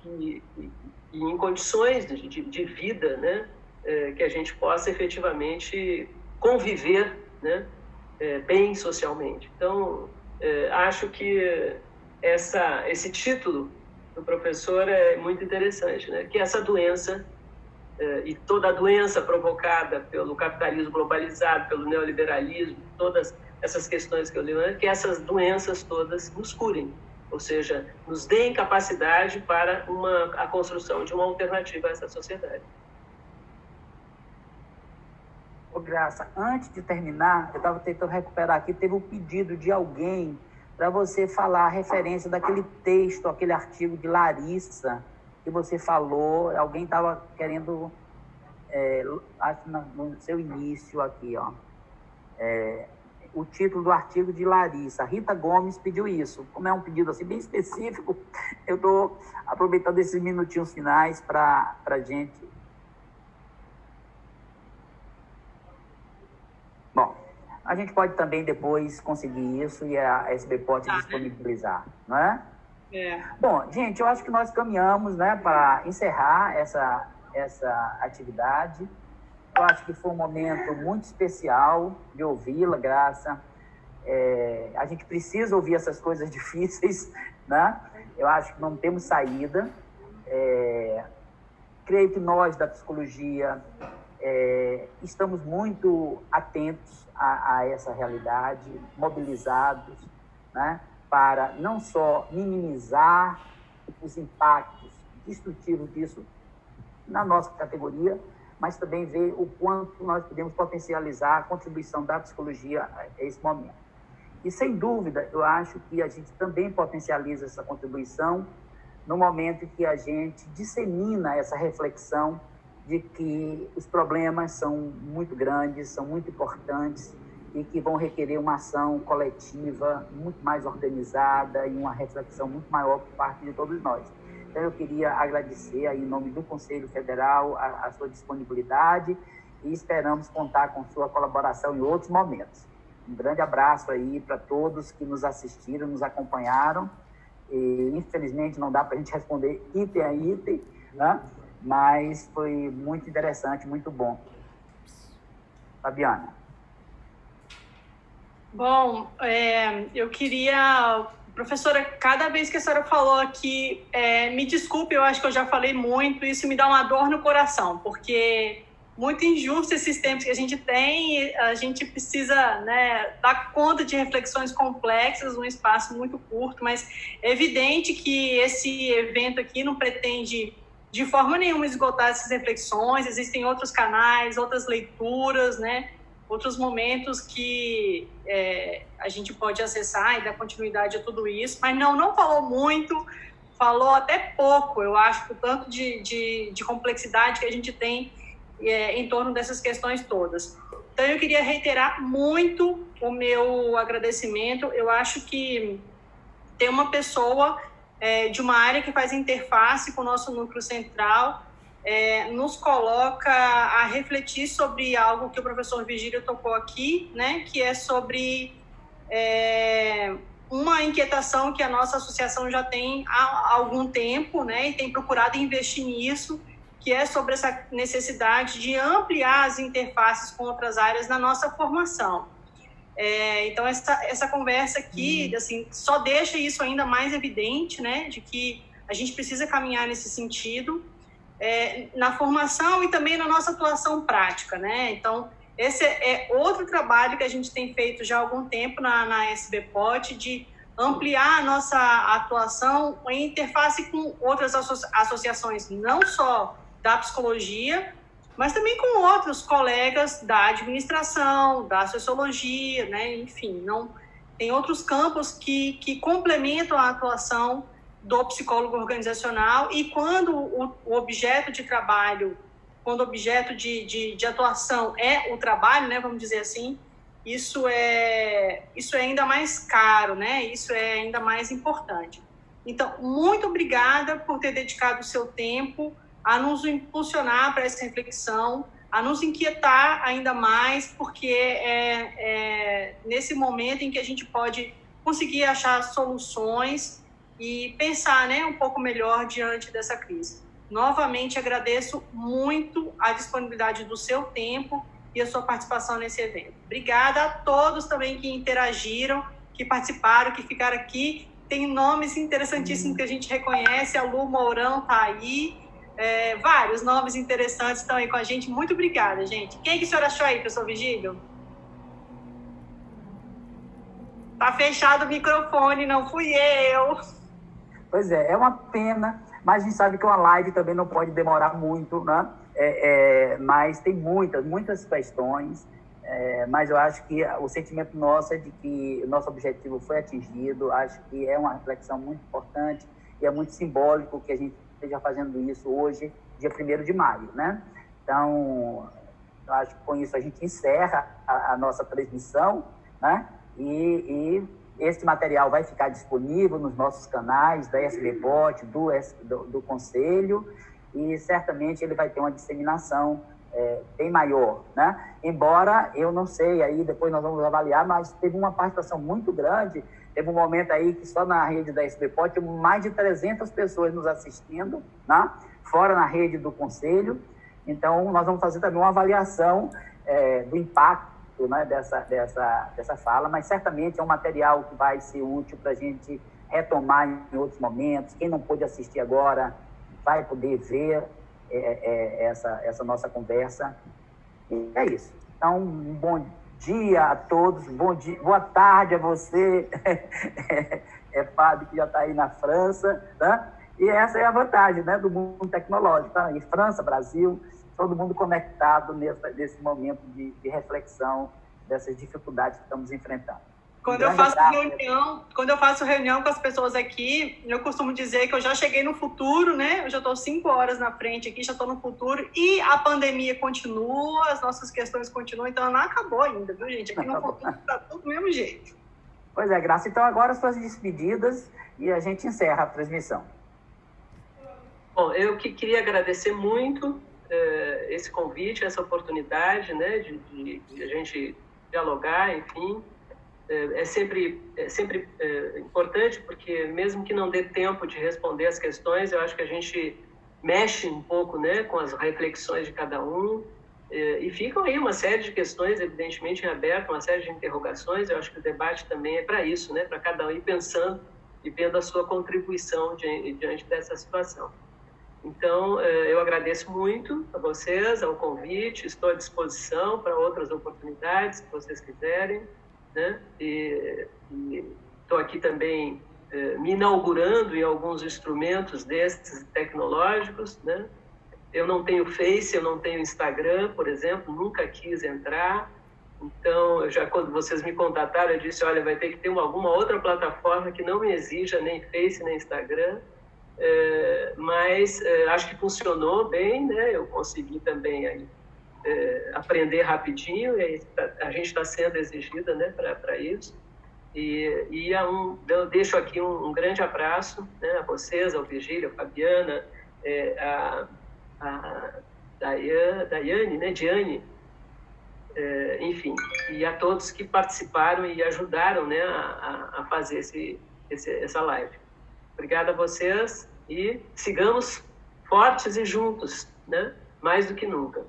e, e, e em condições de, de, de vida, né, é, que a gente possa efetivamente conviver, né, é, bem socialmente. Então, é, acho que essa, esse título do professor é muito interessante, né, que essa doença é, e toda a doença provocada pelo capitalismo globalizado, pelo neoliberalismo, todas essas questões que eu li, que essas doenças todas nos curem, ou seja, nos deem capacidade para uma, a construção de uma alternativa a essa sociedade. Ô, Graça, antes de terminar, eu estava tentando recuperar aqui, teve um pedido de alguém para você falar a referência daquele texto, aquele artigo de Larissa, que você falou, alguém estava querendo, é, acho no seu início aqui, ó, é, o título do artigo de Larissa. Rita Gomes pediu isso. Como é um pedido assim bem específico, eu estou aproveitando esses minutinhos finais para a gente. Bom, a gente pode também depois conseguir isso e a SB pode tá, disponibilizar, né? não é? É. Bom, gente, eu acho que nós caminhamos né, para encerrar essa, essa atividade. Eu acho que foi um momento muito especial de ouvi-la, Graça. É, a gente precisa ouvir essas coisas difíceis, né? Eu acho que não temos saída. É, creio que nós da psicologia é, estamos muito atentos a, a, essa realidade, mobilizados, né? Para não só minimizar os impactos destrutivos disso na nossa categoria, mas também ver o quanto nós podemos potencializar a contribuição da psicologia a esse momento. E, sem dúvida, eu acho que a gente também potencializa essa contribuição no momento que a gente dissemina essa reflexão de que os problemas são muito grandes, são muito importantes e que vão requerer uma ação coletiva muito mais organizada e uma reflexão muito maior por parte de todos nós. Então, eu queria agradecer aí, em nome do Conselho Federal a, a sua disponibilidade e esperamos contar com sua colaboração em outros momentos. Um grande abraço aí para todos que nos assistiram, nos acompanharam. E, infelizmente, não dá para a gente responder item a item, né? mas foi muito interessante, muito bom. Fabiana. Bom, é, eu queria Professora, cada vez que a senhora falou aqui, é, me desculpe, eu acho que eu já falei muito, isso me dá uma dor no coração, porque muito injusto esses tempos que a gente tem, a gente precisa né, dar conta de reflexões complexas num espaço muito curto, mas é evidente que esse evento aqui não pretende de forma nenhuma esgotar essas reflexões, existem outros canais, outras leituras, né? Outros momentos que é, a gente pode acessar e dar continuidade a tudo isso, mas não, não falou muito, falou até pouco, eu acho, por tanto de, de, de complexidade que a gente tem é, em torno dessas questões todas. Então, eu queria reiterar muito o meu agradecimento. Eu acho que tem uma pessoa é, de uma área que faz interface com o nosso núcleo central, é, nos coloca a refletir sobre algo que o professor Vigílio tocou aqui, né, que é sobre é, uma inquietação que a nossa associação já tem há algum tempo, né, e tem procurado investir nisso, que é sobre essa necessidade de ampliar as interfaces com outras áreas na nossa formação. É, então, essa, essa conversa aqui, uhum. assim, só deixa isso ainda mais evidente, né, de que a gente precisa caminhar nesse sentido, é, na formação e também na nossa atuação prática, né? Então, esse é outro trabalho que a gente tem feito já há algum tempo na, na SBPOT, de ampliar a nossa atuação em interface com outras associações, não só da psicologia, mas também com outros colegas da administração, da sociologia, né? enfim, não tem outros campos que, que complementam a atuação do psicólogo organizacional e quando o, objeto de trabalho, quando o objeto de, de, de, atuação é o trabalho, né, vamos dizer assim, isso é, isso é ainda mais caro, né, isso é ainda mais importante. Então, muito obrigada por ter dedicado o seu tempo a nos impulsionar para essa reflexão, a nos inquietar ainda mais, porque é, é nesse momento em que a gente pode conseguir achar soluções e pensar né, um pouco melhor diante dessa crise. Novamente, agradeço muito a disponibilidade do seu tempo e a sua participação nesse evento. Obrigada a todos também que interagiram, que participaram, que ficaram aqui. Tem nomes interessantíssimos que a gente reconhece, a Lu Mourão está aí, é, vários nomes interessantes estão aí com a gente. Muito obrigada, gente. Quem que o senhor achou aí, professor Vigílio? Tá fechado o microfone, não fui eu. Pois é, é uma pena, mas a gente sabe que uma live também não pode demorar muito, né? É, é, mas tem muitas, muitas questões, é, mas eu acho que o sentimento nosso é de que o nosso objetivo foi atingido, acho que é uma reflexão muito importante e é muito simbólico que a gente esteja fazendo isso hoje, dia 1 de maio, né? Então, eu acho que com isso a gente encerra a, a nossa transmissão, né? E, e esse material vai ficar disponível nos nossos canais da SBBot, do, do, do Conselho, e certamente ele vai ter uma disseminação é, bem maior, né? Embora eu não sei, aí depois nós vamos avaliar, mas teve uma participação muito grande. Teve um momento aí que só na rede da SBPOT mais de 300 pessoas nos assistindo, né? fora na rede do Conselho. Então, nós vamos fazer também uma avaliação é, do impacto né, dessa, dessa, dessa fala, mas certamente é um material que vai ser útil para a gente retomar em outros momentos. Quem não pôde assistir agora vai poder ver é, é, essa, essa nossa conversa. E é isso. Então, um bom dia a todos, bom dia, boa tarde a você, é Fábio que já está aí na França, né? E essa é a vantagem né, do mundo tecnológico. Tá? E França, Brasil, todo mundo conectado nesse, nesse momento de, de reflexão dessas dificuldades que estamos enfrentando. Quando eu faço reunião, quando eu faço reunião com as pessoas aqui, eu costumo dizer que eu já cheguei no futuro, né? Eu já estou cinco horas na frente aqui, já estou no futuro e a pandemia continua, as nossas questões continuam, então não acabou ainda, viu, gente? Aqui no futuro está tudo do mesmo jeito. Pois é, Graça. Então agora as suas despedidas e a gente encerra a transmissão. Bom, eu que queria agradecer muito uh, esse convite, essa oportunidade, né, de, de, de a gente dialogar, enfim, é, é sempre, é sempre é, importante, porque mesmo que não dê tempo de responder as questões, eu acho que a gente mexe um pouco né, com as reflexões de cada um, e ficam aí uma série de questões, evidentemente, em aberto, uma série de interrogações. Eu acho que o debate também é para isso, né, para cada um ir pensando e vendo a sua contribuição diante dessa situação. Então, é, eu agradeço muito a vocês, ao convite, estou à disposição para outras oportunidades, se vocês quiserem né? E estou aqui também eh, me inaugurando em alguns instrumentos desses tecnológicos, né? Eu não tenho Face, eu não tenho Instagram, por exemplo, nunca quis entrar. Então, já quando vocês me contataram, eu disse, olha, vai ter que ter uma, alguma outra plataforma que não me exija nem Face nem Instagram. É, mas é, acho que funcionou bem, né? Eu consegui também aí é, aprender rapidinho e a gente está sendo exigida né, para isso. E, e é um, eu deixo aqui um, um grande abraço né, a vocês, ao Virgílio, a Fabiana, é, a, a Daiane, Daiane, né, Diane, é, enfim, e a todos que participaram e ajudaram né, a, a fazer esse, esse, essa live. Obrigado a vocês e sigamos fortes e juntos, né, mais do que nunca.